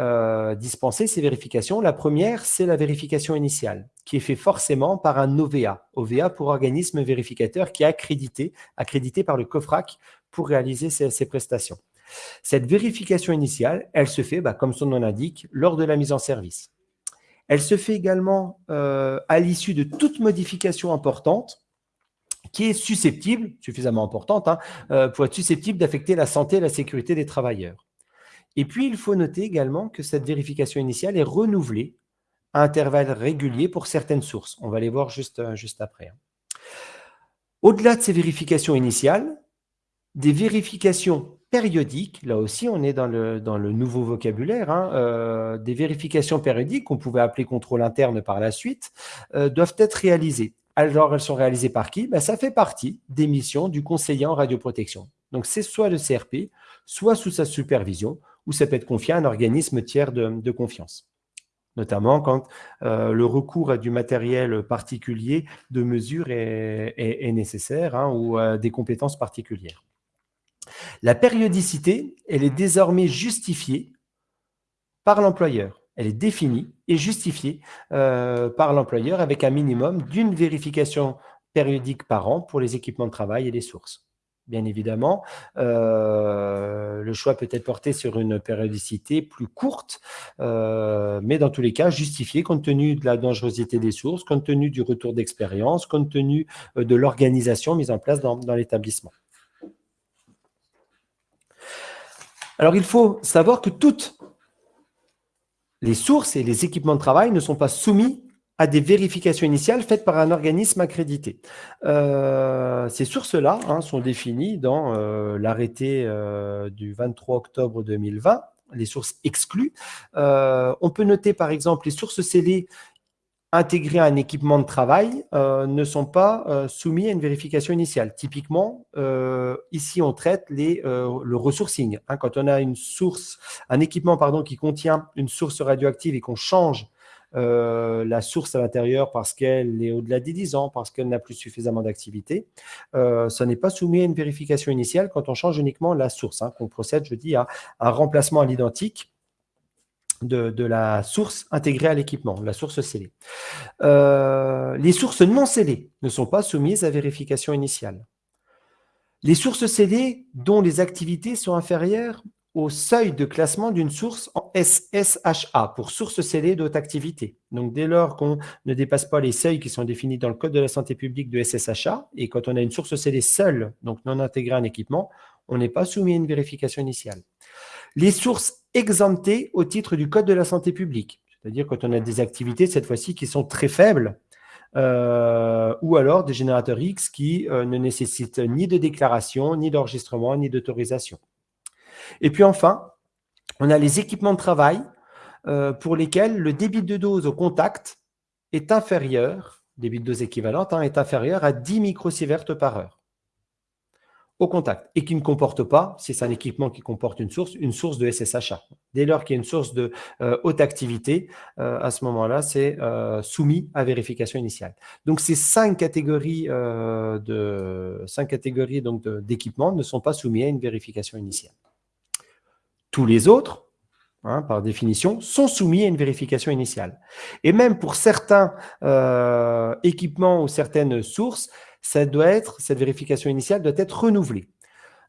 dispenser, ces vérifications. La première, c'est la vérification initiale, qui est faite forcément par un OVA. OVA pour organisme vérificateur qui est accrédité, accrédité par le COFRAC pour réaliser ces prestations. Cette vérification initiale, elle se fait, bah, comme son nom l'indique, lors de la mise en service. Elle se fait également euh, à l'issue de toute modification importante qui est susceptible, suffisamment importante, hein, euh, pour être susceptible d'affecter la santé et la sécurité des travailleurs. Et puis, il faut noter également que cette vérification initiale est renouvelée à intervalles réguliers pour certaines sources. On va les voir juste, euh, après. Hein. Au-delà de ces vérifications initiales, des vérifications périodiques, là aussi on est dans le, dans le nouveau vocabulaire, hein, euh, des vérifications périodiques qu'on pouvait appeler contrôle interne par la suite, doivent être réalisées. Alors, elles sont réalisées par qui? Ben, Ça fait partie des missions du conseiller en radioprotection. Donc, c'est soit le CRP, soit sous sa supervision, ou ça peut être confié à un organisme tiers de, confiance notamment quand euh, le recours à du matériel particulier de mesure est, nécessaire hein, ou à des compétences particulières. La périodicité, elle est désormais justifiée par l'employeur elle est définie et justifiée euh, par l'employeur avec un minimum d'une vérification périodique par an pour les équipements de travail et les sources. Bien évidemment, euh, le choix peut être porté sur une périodicité plus courte, euh, mais dans tous les cas justifiée compte tenu de la dangerosité des sources, compte tenu du retour d'expérience, compte tenu de l'organisation mise en place dans l'établissement. Alors, il faut savoir que toute les sources et les équipements de travail ne sont pas soumis à des vérifications initiales faites par un organisme accrédité. Euh, ces sources-là hein, sont définies dans euh, l'arrêté euh, du 23 octobre 2020, les sources exclues. on peut noter par exemple les sources scellées intégrés à un équipement de travail euh, ne sont pas euh, soumis à une vérification initiale. Typiquement, euh, ici, on traite les, le ressourcing. Hein. quand on a une source, un équipement pardon, qui contient une source radioactive et qu'on change la source à l'intérieur parce qu'elle est au-delà des 10 ans, parce qu'elle n'a plus suffisamment d'activité, ça n'est pas soumis à une vérification initiale quand on change uniquement la source, hein, qu'on procède, je dis, à un remplacement à l'identique de, la source intégrée à l'équipement, la source scellée. Euh, les sources non scellées ne sont pas soumises à vérification initiale. Les sources scellées dont les activités sont inférieures au seuil de classement d'une source en SSHA, pour source scellée d'autre activité. Donc, dès lors qu'on ne dépasse pas les seuils qui sont définis dans le Code de la santé publique de SSHA, et quand on a une source scellée seule, donc non intégrée à un équipement, on n'est pas soumis à une vérification initiale. Les sources exemptées au titre du Code de la santé publique, c'est-à-dire quand on a des activités, cette fois-ci, qui sont très faibles, euh, ou alors des générateurs X qui euh, ne nécessitent ni de déclaration, ni d'enregistrement, ni d'autorisation. Et puis enfin, on a les équipements de travail euh, pour lesquels le débit de dose au contact est inférieur, débit de dose équivalente, hein, est inférieur à 10 microsieverts par heure au contact et qui ne comporte pas, si c'est un équipement qui comporte une source, une source de SSHA. Dès lors qu'il y a une source de euh, haute activité, euh, à ce moment-là, c'est euh, soumis à vérification initiale. Donc, ces cinq catégories de cinq catégories donc d'équipements ne sont pas soumis à une vérification initiale. Tous les autres, hein, par définition, sont soumis à une vérification initiale. Et même pour certains équipements ou certaines sources, ça doit être, cette vérification initiale doit être renouvelée.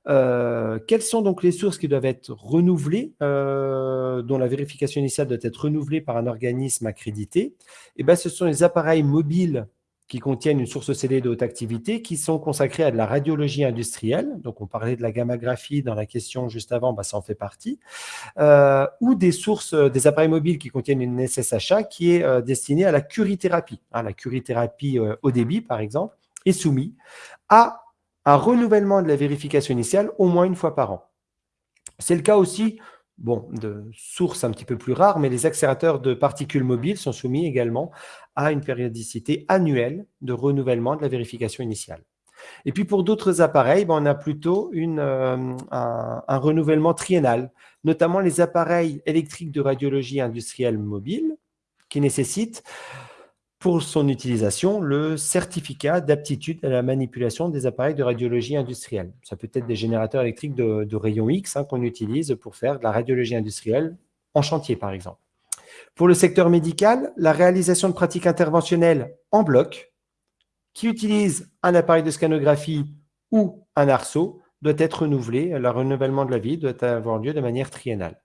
Euh, quelles sont donc les sources qui doivent être renouvelées, euh, dont la vérification initiale doit être renouvelée par un organisme accrédité? Eh bien, ce sont les appareils mobiles qui contiennent une source scellée de haute activité, qui sont consacrés à de la radiologie industrielle. Donc, on parlait de la gammagraphie dans la question juste avant, bah, ça en fait partie. Euh, ou des sources, des appareils mobiles qui contiennent une SSHA qui est destinée à la curithérapie. Hein, la curithérapie au débit, par exemple est soumis à un renouvellement de la vérification initiale au moins une fois par an. C'est le cas aussi bon, de sources un petit peu plus rares, mais les accélérateurs de particules mobiles sont soumis également à une périodicité annuelle de renouvellement de la vérification initiale. Et puis pour d'autres appareils, ben, on a plutôt une, euh, un, un, renouvellement triennal, notamment les appareils électriques de radiologie industrielle mobile, qui nécessitent pour son utilisation le certificat d'aptitude à la manipulation des appareils de radiologie industrielle. Ça peut être des générateurs électriques de, rayons X hein, qu'on utilise pour faire de la radiologie industrielle en chantier, par exemple. Pour le secteur médical, la réalisation de pratiques interventionnelles en bloc qui utilisent un appareil de scanographie ou un arceau doit être renouvelé, le renouvellement de la vie doit avoir lieu de manière triennale.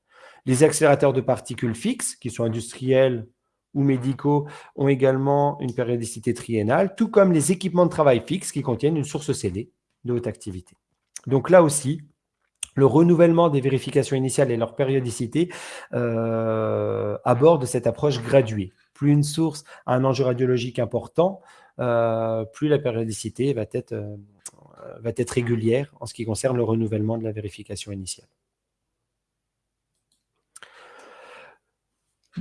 Les accélérateurs de particules fixes, qui sont industriels ou médicaux, ont également une périodicité triennale, tout comme les équipements de travail fixes qui contiennent une source scellée de haute activité. Donc là aussi, le renouvellement des vérifications initiales et leur périodicité euh, aborde cette approche graduée. Plus une source a un enjeu radiologique important, euh, plus la périodicité euh, va être régulière en ce qui concerne le renouvellement de la vérification initiale.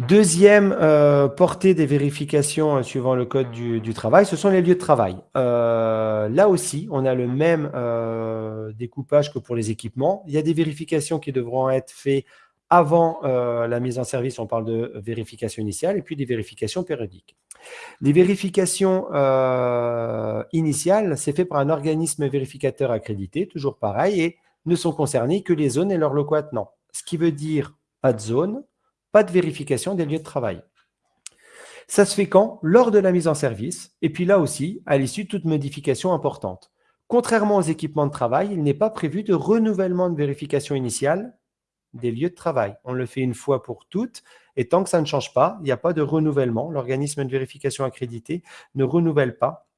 Deuxième euh, portée des vérifications euh, suivant le code du, travail, ce sont les lieux de travail. Euh, là aussi, on a le même découpage que pour les équipements. Il y a des vérifications qui devront être faites avant la mise en service, on parle de vérification initiale, et puis des vérifications périodiques. Les vérifications initiales, c'est fait par un organisme vérificateur accrédité, toujours pareil, et ne sont concernées que les zones et leurs locaux. Ce qui veut dire pas de zone, pas de vérification des lieux de travail. Ça se fait quand? Lors de la mise en service, et puis là aussi, à l'issue de toute modification importante. Contrairement aux équipements de travail, il n'est pas prévu de renouvellement de vérification initiale des lieux de travail. On le fait une fois pour toutes, et tant que ça ne change pas, il n'y a pas de renouvellement. L'organisme de vérification accrédité ne renouvelle pas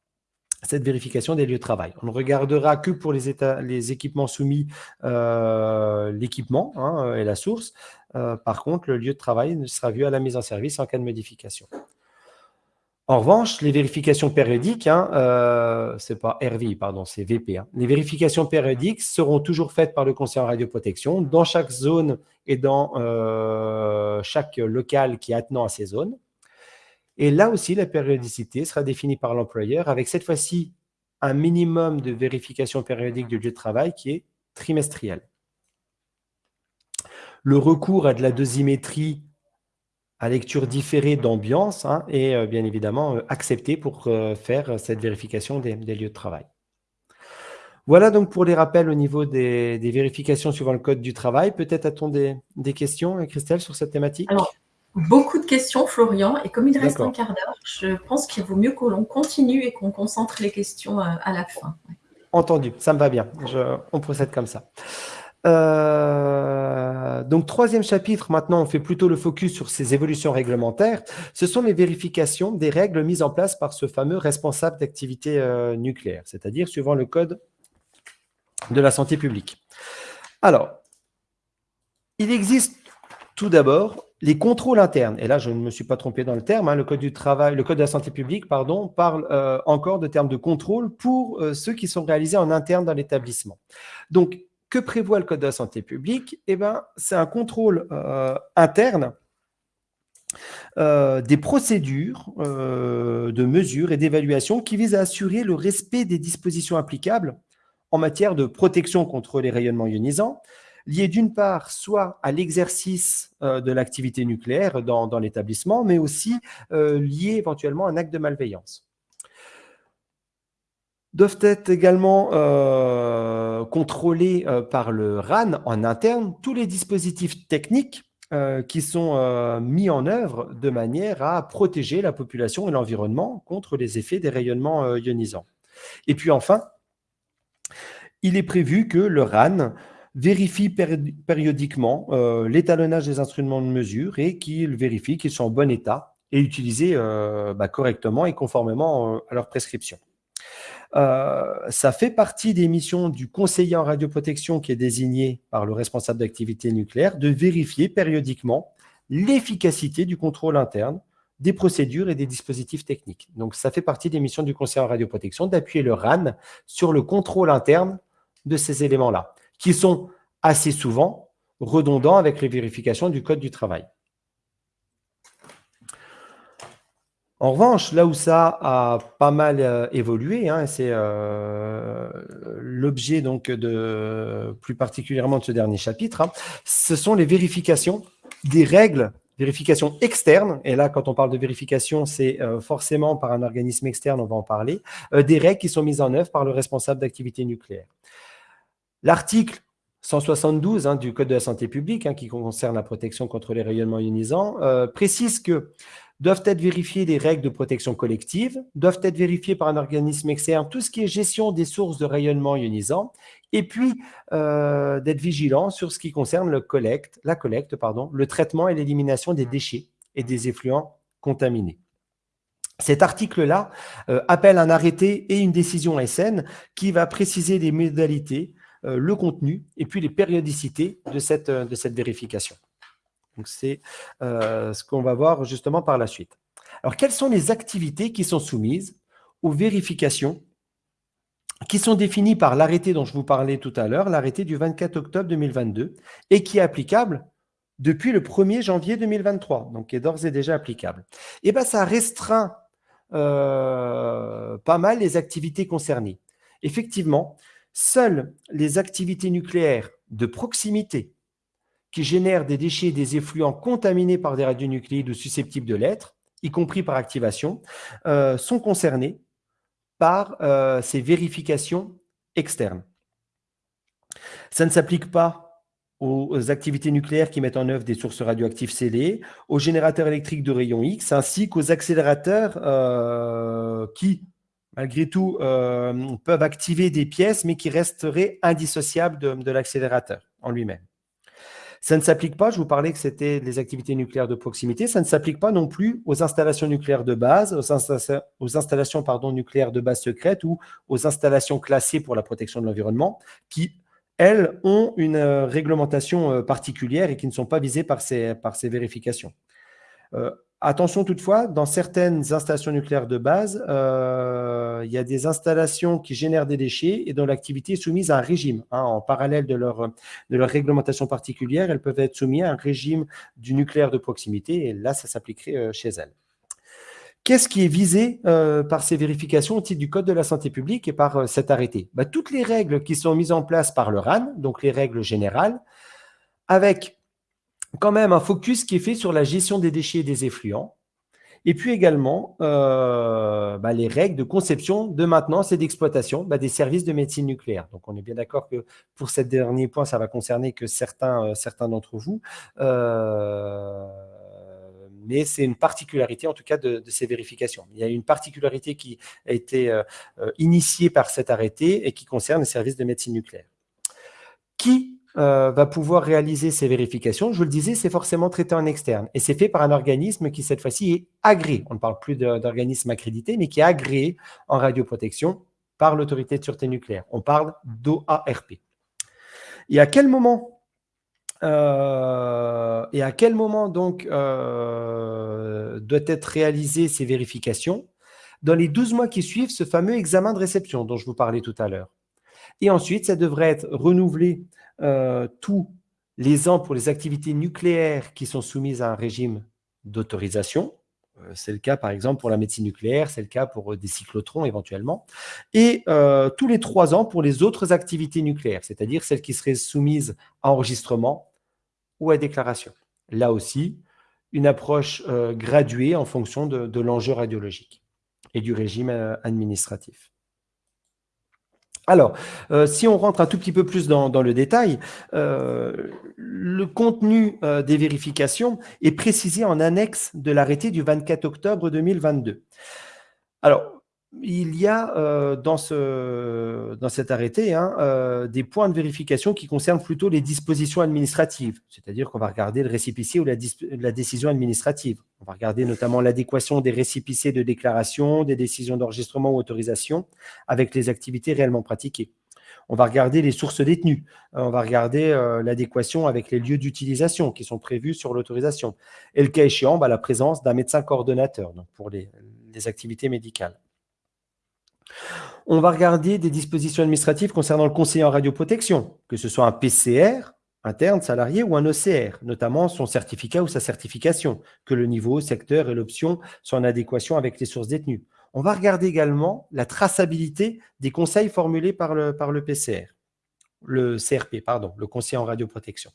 cette vérification des lieux de travail. On ne regardera que pour les, équipements soumis euh, l'équipement hein, et la source. Euh, par contre, le lieu de travail sera vu à la mise en service en cas de modification. En revanche, les vérifications périodiques, hein, euh, c'est pas RVI, pardon, c'est VP. Hein. Les vérifications périodiques seront toujours faites par le conseiller en radioprotection dans chaque zone et dans euh, chaque local qui est attenant à ces zones. Et là aussi, la périodicité sera définie par l'employeur avec cette fois-ci un minimum de vérification périodique du lieu de travail qui est trimestriel. Le recours à de la dosimétrie à lecture différée d'ambiance hein, est euh, bien évidemment euh, accepté pour euh, faire cette vérification des, lieux de travail. Voilà donc pour les rappels au niveau des, vérifications suivant le code du travail. Peut-être a-t-on des, questions, Christelle, sur cette thématique? Beaucoup de questions, Florian. Et comme il reste un quart d'heure, je pense qu'il vaut mieux que l'on continue et qu'on concentre les questions à la fin. Entendu, ça me va bien. on procède comme ça. Euh, donc, troisième chapitre, maintenant, on fait plutôt le focus sur ces évolutions réglementaires. Ce sont les vérifications des règles mises en place par ce fameux responsable d'activité euh, nucléaire, c'est-à-dire suivant le code de la santé publique. Alors, il existe tout d'abord les contrôles internes. Et là, je ne me suis pas trompé dans le terme. Hein, le code du travail, le code de la santé publique, pardon, parle euh, encore de termes de contrôle pour ceux qui sont réalisés en interne dans l'établissement. Donc, que prévoit le Code de la santé publique? Eh ben, C'est un contrôle euh, interne euh, des procédures euh, de mesures et d'évaluation qui visent à assurer le respect des dispositions applicables en matière de protection contre les rayonnements ionisants, liés d'une part soit à l'exercice de l'activité nucléaire dans, l'établissement, mais aussi liés éventuellement à un acte de malveillance doivent être également euh, contrôlés euh, par le RAN en interne tous les dispositifs techniques euh, qui sont mis en œuvre de manière à protéger la population et l'environnement contre les effets des rayonnements ionisants. Et puis enfin, il est prévu que le RAN vérifie périodiquement l'étalonnage des instruments de mesure et qu'il vérifie qu'ils sont en bon état et utilisés bah, correctement et conformément à leurs prescriptions. Euh, ça fait partie des missions du conseiller en radioprotection qui est désigné par le responsable d'activité nucléaire de vérifier périodiquement l'efficacité du contrôle interne des procédures et des dispositifs techniques. Donc, ça fait partie des missions du conseiller en radioprotection d'appuyer le RAN sur le contrôle interne de ces éléments-là, qui sont assez souvent redondants avec les vérifications du Code du travail. En revanche, là où ça a pas mal euh, évolué, hein, c'est euh, l'objet donc de plus particulièrement de ce dernier chapitre, hein, ce sont les vérifications des règles, vérifications externes. Et là, quand on parle de vérification, c'est euh, forcément par un organisme externe, on va en parler, des règles qui sont mises en œuvre par le responsable d'activité nucléaire. L'article 172 hein, du Code de la santé publique, hein, qui concerne la protection contre les rayonnements ionisants, euh, précise que doivent être vérifiées des règles de protection collective, doivent être vérifiées par un organisme externe tout ce qui est gestion des sources de rayonnement ionisant, et puis euh, d'être vigilant sur ce qui concerne le collecte, la collecte, pardon, le traitement et l'élimination des déchets et des effluents contaminés. Cet article-là euh, appelle un arrêté et une décision SN qui va préciser les modalités le contenu et puis les périodicités de cette, euh, vérification. C'est euh, ce qu'on va voir justement par la suite. Alors, quelles sont les activités qui sont soumises aux vérifications qui sont définies par l'arrêté dont je vous parlais tout à l'heure, l'arrêté du 24 octobre 2022, et qui est applicable depuis le 1er janvier 2023, donc qui est d'ores et déjà applicable. Et eh bien, ça restreint pas mal les activités concernées. Effectivement, Seules les activités nucléaires de proximité qui génèrent des déchets et des effluents contaminés par des radionucléides ou susceptibles de l'être, y compris par activation, euh, sont concernées par euh, ces vérifications externes. Ça ne s'applique pas aux activités nucléaires qui mettent en œuvre des sources radioactives scellées, aux générateurs électriques de rayons X, ainsi qu'aux accélérateurs euh, qui, malgré tout, euh, peuvent activer des pièces, mais qui resteraient indissociables de, l'accélérateur en lui-même. Ça ne s'applique pas, je vous parlais que c'était les activités nucléaires de proximité, ça ne s'applique pas non plus aux installations nucléaires de base, aux, installations nucléaires de base secrète ou aux installations classées pour la protection de l'environnement, qui, elles, ont une euh, réglementation euh, particulière et qui ne sont pas visées par ces vérifications. Attention toutefois, dans certaines installations nucléaires de base, euh, il y a des installations qui génèrent des déchets et dont l'activité est soumise à un régime. Hein, en parallèle de leur, de leur réglementation particulière, elles peuvent être soumises à un régime du nucléaire de proximité et là, ça s'appliquerait euh, chez elles. Qu'est-ce qui est visé euh, par ces vérifications au titre du Code de la santé publique et par cet arrêté? Bah, Toutes les règles qui sont mises en place par le RAN, donc les règles générales, avec quand même un focus qui est fait sur la gestion des déchets et des effluents, et puis également euh, bah, les règles de conception, de maintenance et d'exploitation bah, des services de médecine nucléaire. Donc on est bien d'accord que pour ce dernier point, ça va concerner que certains, euh, certains d'entre vous. Euh, mais c'est une particularité en tout cas de, ces vérifications. Il y a une particularité qui a été initiée par cet arrêté et qui concerne les services de médecine nucléaire. Qui euh, va pouvoir réaliser ces vérifications. Je vous le disais, c'est forcément traité en externe. Et c'est fait par un organisme qui, cette fois-ci, est agréé. On ne parle plus d'organisme accrédité, mais qui est agréé en radioprotection par l'autorité de sûreté nucléaire. On parle d'OARP. Et à quel moment euh, et à quel moment donc euh, doit être réalisée ces vérifications? Dans les 12 mois qui suivent ce fameux examen de réception dont je vous parlais tout à l'heure. Et ensuite, ça devrait être renouvelé euh, tous les ans pour les activités nucléaires qui sont soumises à un régime d'autorisation. Euh, c'est le cas, par exemple, pour la médecine nucléaire, c'est le cas pour euh, des cyclotrons éventuellement. Et tous les trois ans pour les autres activités nucléaires, c'est-à-dire celles qui seraient soumises à enregistrement ou à déclaration. Là aussi, une approche graduée en fonction de l'enjeu radiologique et du régime administratif. Alors, euh, si on rentre un tout petit peu plus dans, le détail, euh, le contenu euh, des vérifications est précisé en annexe de l'arrêté du 24 octobre 2022. Alors, il y a euh, dans, ce, dans cet arrêté hein, euh, des points de vérification qui concernent plutôt les dispositions administratives, c'est-à-dire qu'on va regarder le récipicier ou la, décision administrative. On va regarder notamment l'adéquation des récipiciers de déclaration, des décisions d'enregistrement ou autorisation avec les activités réellement pratiquées. On va regarder les sources détenues. On va regarder euh, l'adéquation avec les lieux d'utilisation qui sont prévus sur l'autorisation. Et le cas échéant, bah, la présence d'un médecin coordonnateur pour les activités médicales. On va regarder des dispositions administratives concernant le conseiller en radioprotection, que ce soit un PCR interne, salarié ou un OCR, notamment son certificat ou sa certification, que le niveau, secteur et l'option soient en adéquation avec les sources détenues. On va regarder également la traçabilité des conseils formulés par le, par le PCR, le CRP, pardon, le conseiller en radioprotection.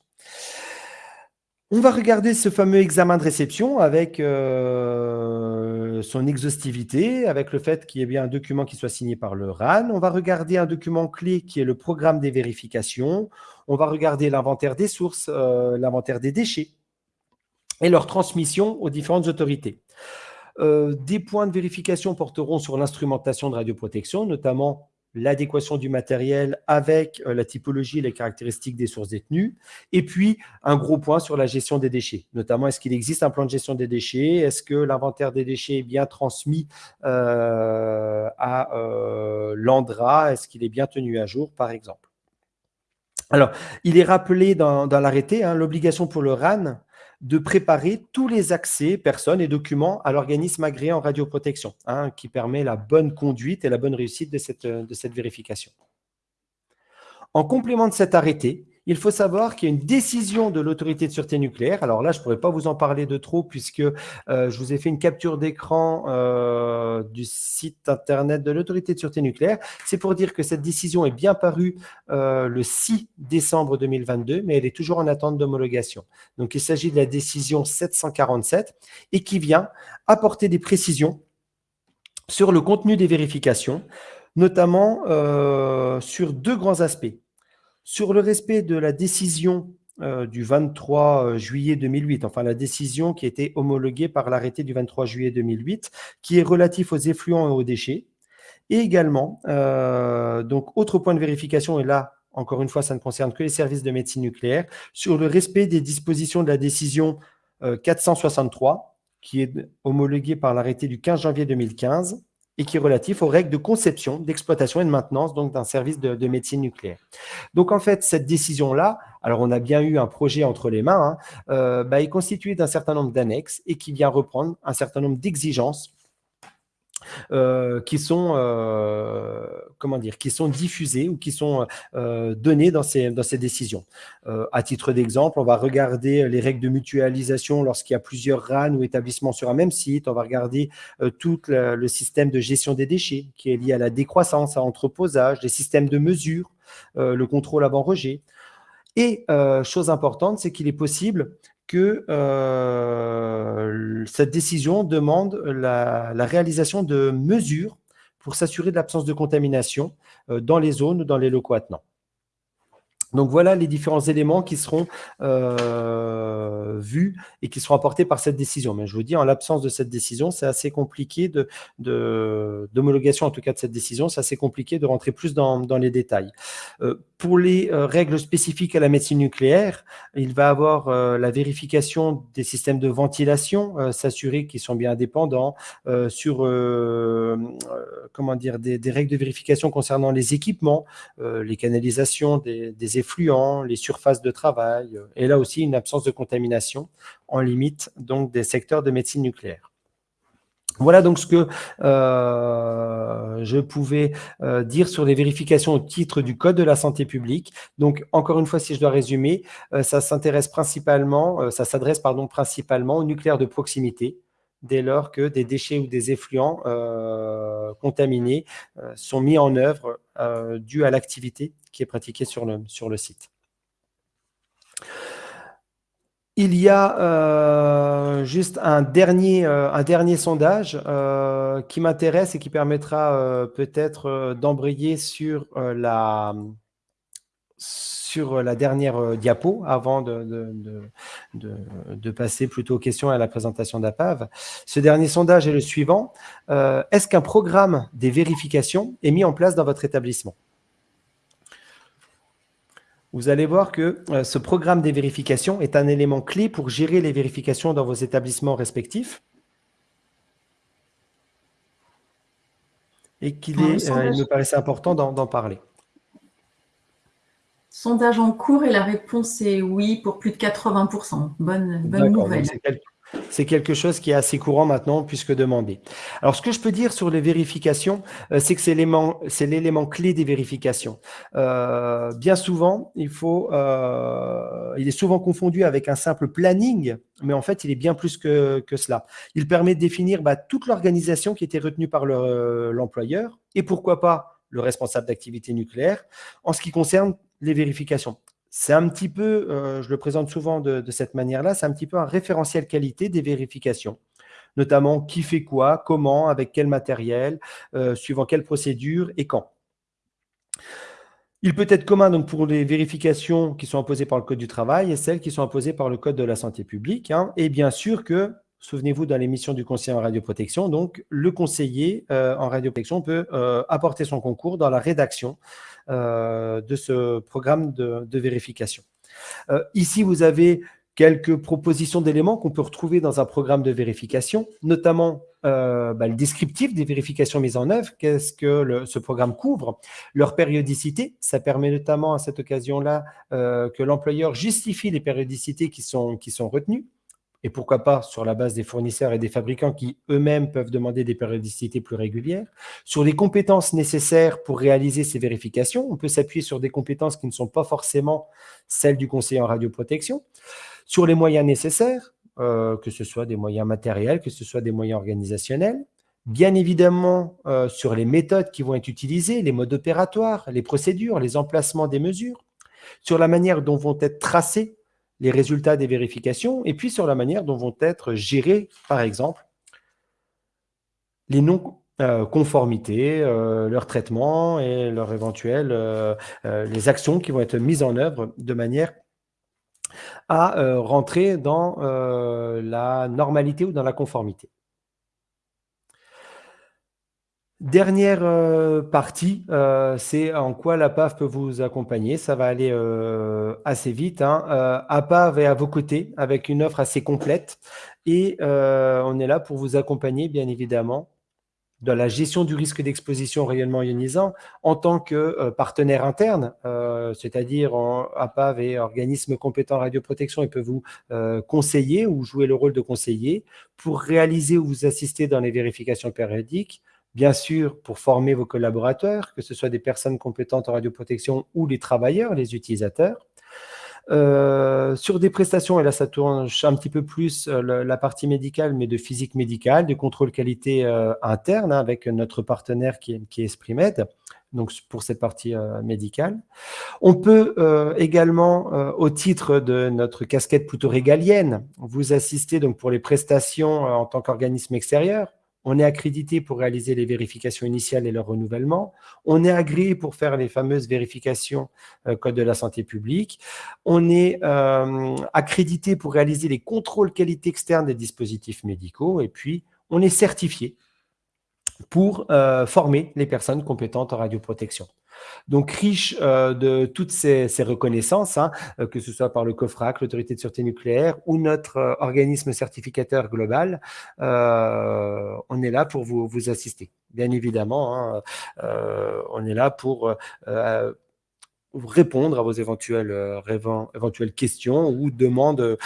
On va regarder ce fameux examen de réception avec euh, son exhaustivité avec le fait qu'il y ait bien un document qui soit signé par le RAN. On va regarder un document clé qui est le programme des vérifications. On va regarder l'inventaire des sources, l'inventaire des déchets et leur transmission aux différentes autorités. des points de vérification porteront sur l'instrumentation de radioprotection, notamment l'adéquation du matériel avec euh, la typologie et les caractéristiques des sources détenues. Et puis, un gros point sur la gestion des déchets, notamment est-ce qu'il existe un plan de gestion des déchets? Est-ce que l'inventaire des déchets est bien transmis euh, à euh, l'ANDRA? Est-ce qu'il est bien tenu à jour, par exemple? Alors, il est rappelé dans, l'arrêté, hein, l'obligation pour le RAN de préparer tous les accès, personnes et documents à l'organisme agréé en radioprotection, hein, qui permet la bonne conduite et la bonne réussite de cette, de cette vérification. En complément de cet arrêté, il faut savoir qu'il y a une décision de l'autorité de sûreté nucléaire. Alors là, je ne pourrais pas vous en parler de trop puisque euh, je vous ai fait une capture d'écran euh, du site internet de l'autorité de sûreté nucléaire. C'est pour dire que cette décision est bien parue euh, le 6 décembre 2022, mais elle est toujours en attente d'homologation. Donc, il s'agit de la décision 747 et qui vient apporter des précisions sur le contenu des vérifications, notamment sur deux grands aspects. Sur le respect de la décision euh, du 23 euh, juillet 2008, enfin la décision qui a été homologuée par l'arrêté du 23 juillet 2008, qui est relatif aux effluents et aux déchets. Et également, euh, donc autre point de vérification, et là, encore une fois, ça ne concerne que les services de médecine nucléaire, sur le respect des dispositions de la décision 463, qui est homologuée par l'arrêté du 15 janvier 2015, et qui est relatif aux règles de conception, d'exploitation et de maintenance donc d'un service de, médecine nucléaire. Donc en fait, cette décision-là, alors on a bien eu un projet entre les mains, hein, euh, bah, est constitué d'un certain nombre d'annexes et qui vient reprendre un certain nombre d'exigences euh, qui sont euh, comment dire, qui sont diffusées ou qui sont euh, données dans ces, dans ces décisions. à titre d'exemple, on va regarder les règles de mutualisation lorsqu'il y a plusieurs RAN ou établissements sur un même site. On va regarder tout le, système de gestion des déchets qui est lié à la décroissance, à l'entreposage, les systèmes de mesure, le contrôle avant rejet. Et chose importante, c'est qu'il est possible que euh, cette décision demande la, réalisation de mesures pour s'assurer de l'absence de contamination euh, dans les zones ou dans les locaux attenants. Donc voilà les différents éléments qui seront euh, vus et qui seront apportés par cette décision. Mais je vous dis, en l'absence de cette décision, c'est assez compliqué d'homologation, de, en tout cas de cette décision, c'est assez compliqué de rentrer plus dans, les détails. Euh, pour les euh, règles spécifiques à la médecine nucléaire, il va avoir la vérification des systèmes de ventilation, s'assurer qu'ils sont bien indépendants, sur comment dire, des, règles de vérification concernant les équipements, les canalisations, des, des effluents, les surfaces de travail, euh, et là aussi une absence de contamination en limite donc des secteurs de médecine nucléaire. Voilà donc ce que euh, je pouvais euh, dire sur les vérifications au titre du Code de la santé publique. Donc, encore une fois, si je dois résumer, ça s'intéresse principalement, ça s'adresse principalement au nucléaire de proximité, dès lors que des déchets ou des effluents contaminés sont mis en œuvre dû à l'activité qui est pratiquée sur le, site. Il y a euh, juste un dernier, euh, un dernier sondage euh, qui m'intéresse et qui permettra peut-être d'embrayer sur la sur la dernière diapo avant de, de, de, passer plutôt aux questions à la présentation d'APAV. Ce dernier sondage est le suivant. Est-ce qu'un programme des vérifications est mis en place dans votre établissement? Vous allez voir que euh, ce programme des vérifications est un élément clé pour gérer les vérifications dans vos établissements respectifs. Et qu'il est, euh, il me paraissait important d'en parler. Sondage en cours et la réponse est oui pour plus de 80%. Bonne, bonne nouvelle. C'est quelque chose qui est assez courant maintenant puisque demandé. Alors, ce que je peux dire sur les vérifications, euh, c'est que c'est l'élément clé des vérifications. Euh, bien souvent, il, faut, euh, il est souvent confondu avec un simple planning, mais en fait, il est bien plus que, que cela. Il permet de définir bah, toute l'organisation qui était retenue par l'employeur et pourquoi pas le responsable d'activité nucléaire en ce qui concerne les vérifications c'est un petit peu, euh, je le présente souvent de, cette manière-là, c'est un petit peu un référentiel qualité des vérifications. notamment qui fait quoi, comment, avec quel matériel, suivant quelle procédure et quand. Il peut être commun donc, pour les vérifications qui sont imposées par le Code du travail et celles qui sont imposées par le Code de la santé publique. Hein. Et bien sûr que, souvenez-vous dans l'émission du conseiller en radioprotection, donc le conseiller euh, en radioprotection peut euh, apporter son concours dans la rédaction euh, de ce programme de, vérification. ici, vous avez quelques propositions d'éléments qu'on peut retrouver dans un programme de vérification, notamment bah, le descriptif des vérifications mises en œuvre, qu'est-ce que ce programme couvre, leur périodicité, ça permet notamment à cette occasion-là que l'employeur justifie les périodicités qui sont retenues, et pourquoi pas sur la base des fournisseurs et des fabricants qui eux-mêmes peuvent demander des périodicités plus régulières. Sur les compétences nécessaires pour réaliser ces vérifications, on peut s'appuyer sur des compétences qui ne sont pas forcément celles du conseiller en radioprotection. Sur les moyens nécessaires, euh, que ce soit des moyens matériels, que ce soit des moyens organisationnels. Bien évidemment, euh, sur les méthodes qui vont être utilisées, les modes opératoires, les procédures, les emplacements des mesures, sur la manière dont vont être tracés les résultats des vérifications, et puis sur la manière dont vont être gérés, par exemple, les non-conformités, euh, leur traitement et leur éventuelles, les actions qui vont être mises en œuvre de manière à euh, rentrer dans euh, la normalité ou dans la conformité. Dernière euh, partie, c'est en quoi la PAV peut vous accompagner. Ça va aller assez vite. Hein. APAV est à vos côtés avec une offre assez complète et on est là pour vous accompagner, bien évidemment, dans la gestion du risque d'exposition au rayonnement ionisant en tant que euh, partenaire interne, euh, c'est-à-dire APAV et organismes compétents en radioprotection, ils peuvent vous euh, conseiller ou jouer le rôle de conseiller pour réaliser ou vous assister dans les vérifications périodiques, bien sûr pour former vos collaborateurs, que ce soit des personnes compétentes en radioprotection ou les travailleurs, les utilisateurs, euh, sur des prestations, et là ça tourne un petit peu plus euh, la partie médicale, mais de physique médicale, de contrôle qualité euh, interne hein, avec notre partenaire qui est, qui est Esprimed, donc pour cette partie médicale. On peut également, au titre de notre casquette plutôt régalienne, vous assister donc pour les prestations en tant qu'organisme extérieur, on est accrédité pour réaliser les vérifications initiales et leur renouvellement. On est agréé pour faire les fameuses vérifications euh, Code de la santé publique. On est euh, accrédité pour réaliser les contrôles qualité externe des dispositifs médicaux. Et puis, on est certifié pour euh, former les personnes compétentes en radioprotection. Donc, riche euh, de toutes ces, reconnaissances, hein, euh, que ce soit par le COFRAC, l'Autorité de sûreté nucléaire ou notre euh, organisme certificateur global, on est là pour vous, assister. Bien évidemment, hein, on est là pour répondre à vos éventuelles, questions ou demandes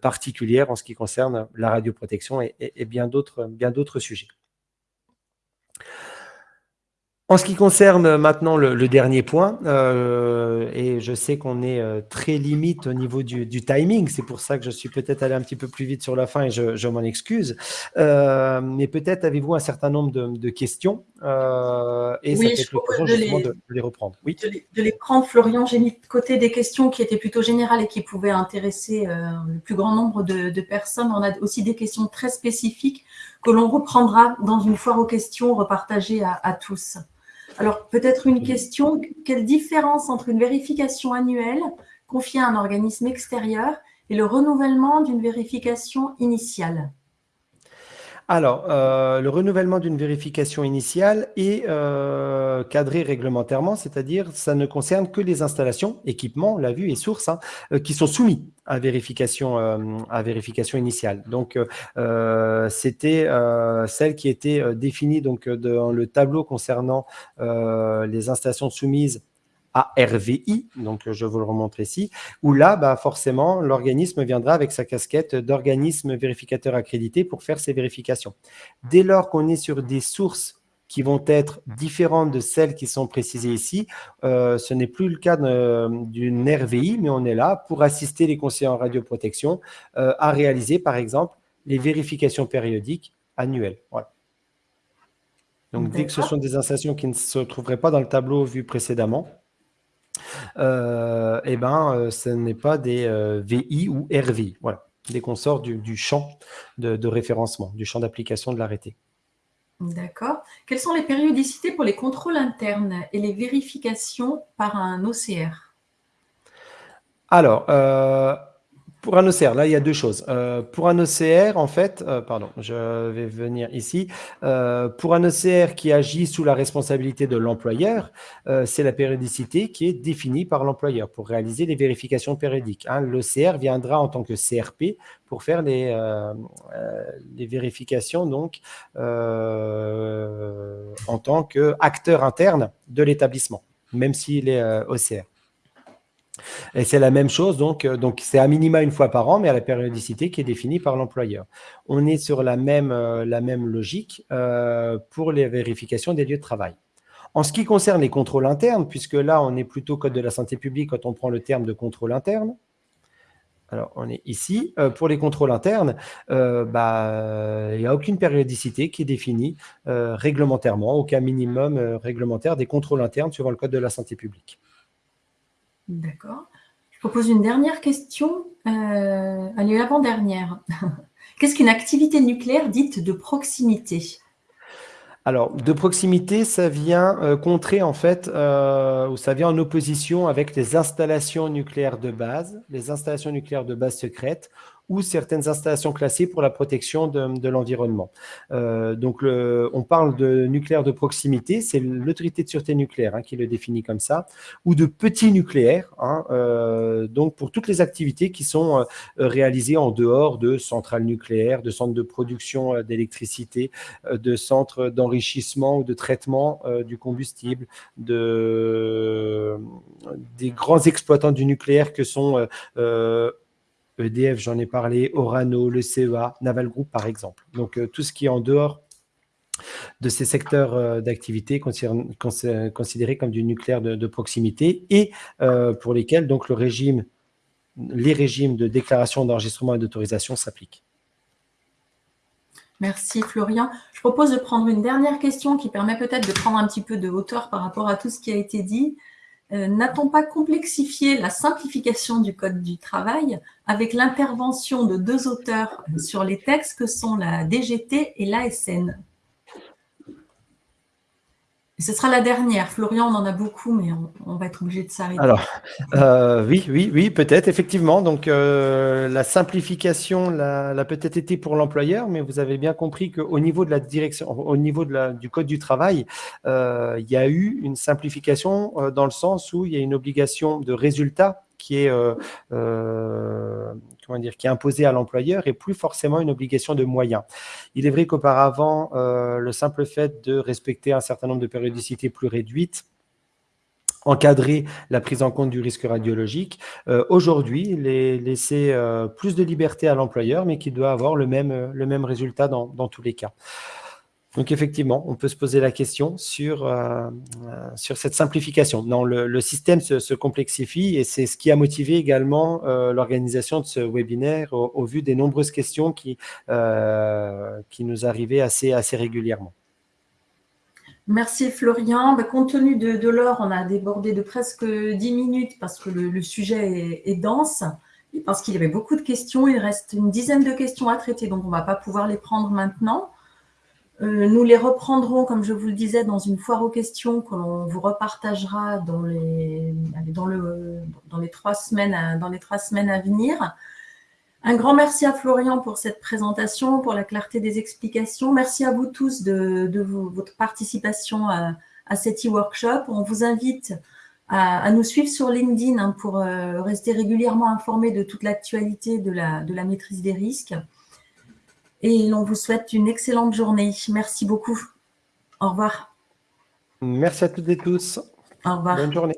particulières en ce qui concerne la radioprotection et bien d'autres sujets. En ce qui concerne maintenant le, dernier point, euh, et je sais qu'on est euh, très limite au niveau du, timing, c'est pour ça que je suis peut-être allé un petit peu plus vite sur la fin et je, m'en excuse, euh, mais peut-être avez-vous un certain nombre de, questions et oui, ça peut être les, de, les reprendre. Oui. De les, prendre, Florian, j'ai mis de côté des questions qui étaient plutôt générales et qui pouvaient intéresser le plus grand nombre de, personnes. On a aussi des questions très spécifiques que l'on reprendra dans une foire aux questions repartagée à tous. Alors, peut-être une question, quelle différence entre une vérification annuelle confiée à un organisme extérieur et le renouvellement d'une vérification initiale? Alors, euh, le renouvellement d'une vérification initiale est euh, cadré réglementairement, c'est-à-dire ça ne concerne que les installations, équipements, la vue et sources, hein, euh, qui sont soumis à vérification, à vérification initiale. Donc, c'était celle qui était définie donc, dans le tableau concernant les installations soumises à RVI, donc je vous le remontre ici, où là, bah, forcément, l'organisme viendra avec sa casquette d'organisme vérificateur accrédité pour faire ses vérifications. Dès lors qu'on est sur des sources qui vont être différentes de celles qui sont précisées ici, euh, ce n'est plus le cas d'une RVI, mais on est là pour assister les conseillers en radioprotection euh, à réaliser, par exemple, les vérifications périodiques annuelles. Voilà. Donc, dès que ce sont des installations qui ne se trouveraient pas dans le tableau vu précédemment, euh, eh ben, euh, ce n'est pas des euh, VI ou RVI. Voilà. dès qu'on sort du, champ de, référencement, du champ d'application de l'arrêté. D'accord. Quelles sont les périodicités pour les contrôles internes et les vérifications par un OCR Alors, pour un OCR, là, il y a deux choses. Euh, pour un OCR, en fait, euh, pardon, je vais venir ici. Euh, pour un OCR qui agit sous la responsabilité de l'employeur, c'est la périodicité qui est définie par l'employeur pour réaliser les vérifications périodiques. Hein. L'OCR viendra en tant que CRP pour faire les, les vérifications donc, en tant qu'acteur interne de l'établissement, même s'il est OCR. Et c'est la même chose, donc euh, donc c'est à minima une fois par an, mais à la périodicité qui est définie par l'employeur. On est sur la même, euh, logique euh, pour les vérifications des lieux de travail. En ce qui concerne les contrôles internes, puisque là, on est plutôt code de la santé publique quand on prend le terme de contrôle interne, alors, on est ici. pour les contrôles internes, bah, il n'y a aucune périodicité qui est définie réglementairement, aucun minimum réglementaire des contrôles internes suivant le code de la santé publique. D'accord. Je propose une dernière question. Euh, allez, l'avant-dernière. Qu'est-ce qu'une activité nucléaire dite de proximité? Alors, de proximité, ça vient euh, contrer en fait, euh, ou ça vient en opposition avec les installations nucléaires de base, les installations nucléaires de base secrètes, ou certaines installations classées pour la protection de, l'environnement. Euh, donc, on parle de nucléaire de proximité, c'est l'autorité de sûreté nucléaire hein, qui le définit comme ça, ou de petits nucléaires, hein, euh, donc pour toutes les activités qui sont euh, réalisées en dehors de centrales nucléaires, de centres de production d'électricité, de centres d'enrichissement ou de traitement du combustible, de, des grands exploitants du nucléaire que sont EDF, j'en ai parlé, Orano, le CEA, Naval Group, par exemple. Donc, euh, tout ce qui est en dehors de ces secteurs euh, d'activité considérés comme du nucléaire de, proximité et euh, pour lesquels donc le régime, les régimes de déclaration d'enregistrement et d'autorisation s'appliquent. Merci Florian. Je propose de prendre une dernière question qui permet peut-être de prendre un petit peu de hauteur par rapport à tout ce qui a été dit. Euh, n'a-t-on pas complexifié la simplification du Code du travail avec l'intervention de deux auteurs sur les textes que sont la DGT et l'ASN ce sera la dernière. Florian, on en a beaucoup, mais on, va être obligé de s'arrêter. Alors, euh, oui, oui, oui, peut-être, effectivement. Donc, euh, la simplification l'a peut-être été pour l'employeur, mais vous avez bien compris qu'au niveau de la direction, au niveau de la, du code du travail, euh, il y a eu une simplification dans le sens où il y a une obligation de résultat qui est, euh, euh, imposée à l'employeur et plus forcément une obligation de moyens. Il est vrai qu'auparavant, euh, le simple fait de respecter un certain nombre de périodicités plus réduites encadrer la prise en compte du risque radiologique. Aujourd'hui, laisser plus de liberté à l'employeur, mais qui doit avoir le même, résultat dans tous les cas. Donc effectivement, on peut se poser la question sur, euh, euh, cette simplification. Non, le, système se, complexifie et c'est ce qui a motivé également euh, l'organisation de ce webinaire au, vu des nombreuses questions qui, nous arrivaient assez, assez régulièrement. Merci Florian. Bah, compte tenu de, l'heure, on a débordé de presque 10 minutes parce que le, sujet est, est, dense et parce qu'il y avait beaucoup de questions. Il reste une dizaine de questions à traiter, donc on ne va pas pouvoir les prendre maintenant. Euh, nous les reprendrons, comme je vous le disais, dans une foire aux questions que l'on vous repartagera dans les, dans, le, dans, les trois semaines à, dans les trois semaines à venir. Un grand merci à Florian pour cette présentation, pour la clarté des explications. Merci à vous tous de, votre participation à, cet e-workshop. On vous invite à, nous suivre sur LinkedIn hein, pour euh, rester régulièrement informés de toute l'actualité de la, de la maîtrise des risques et l'on vous souhaite une excellente journée. Merci beaucoup. Au revoir. Merci à toutes et tous. Au revoir. Bonne journée.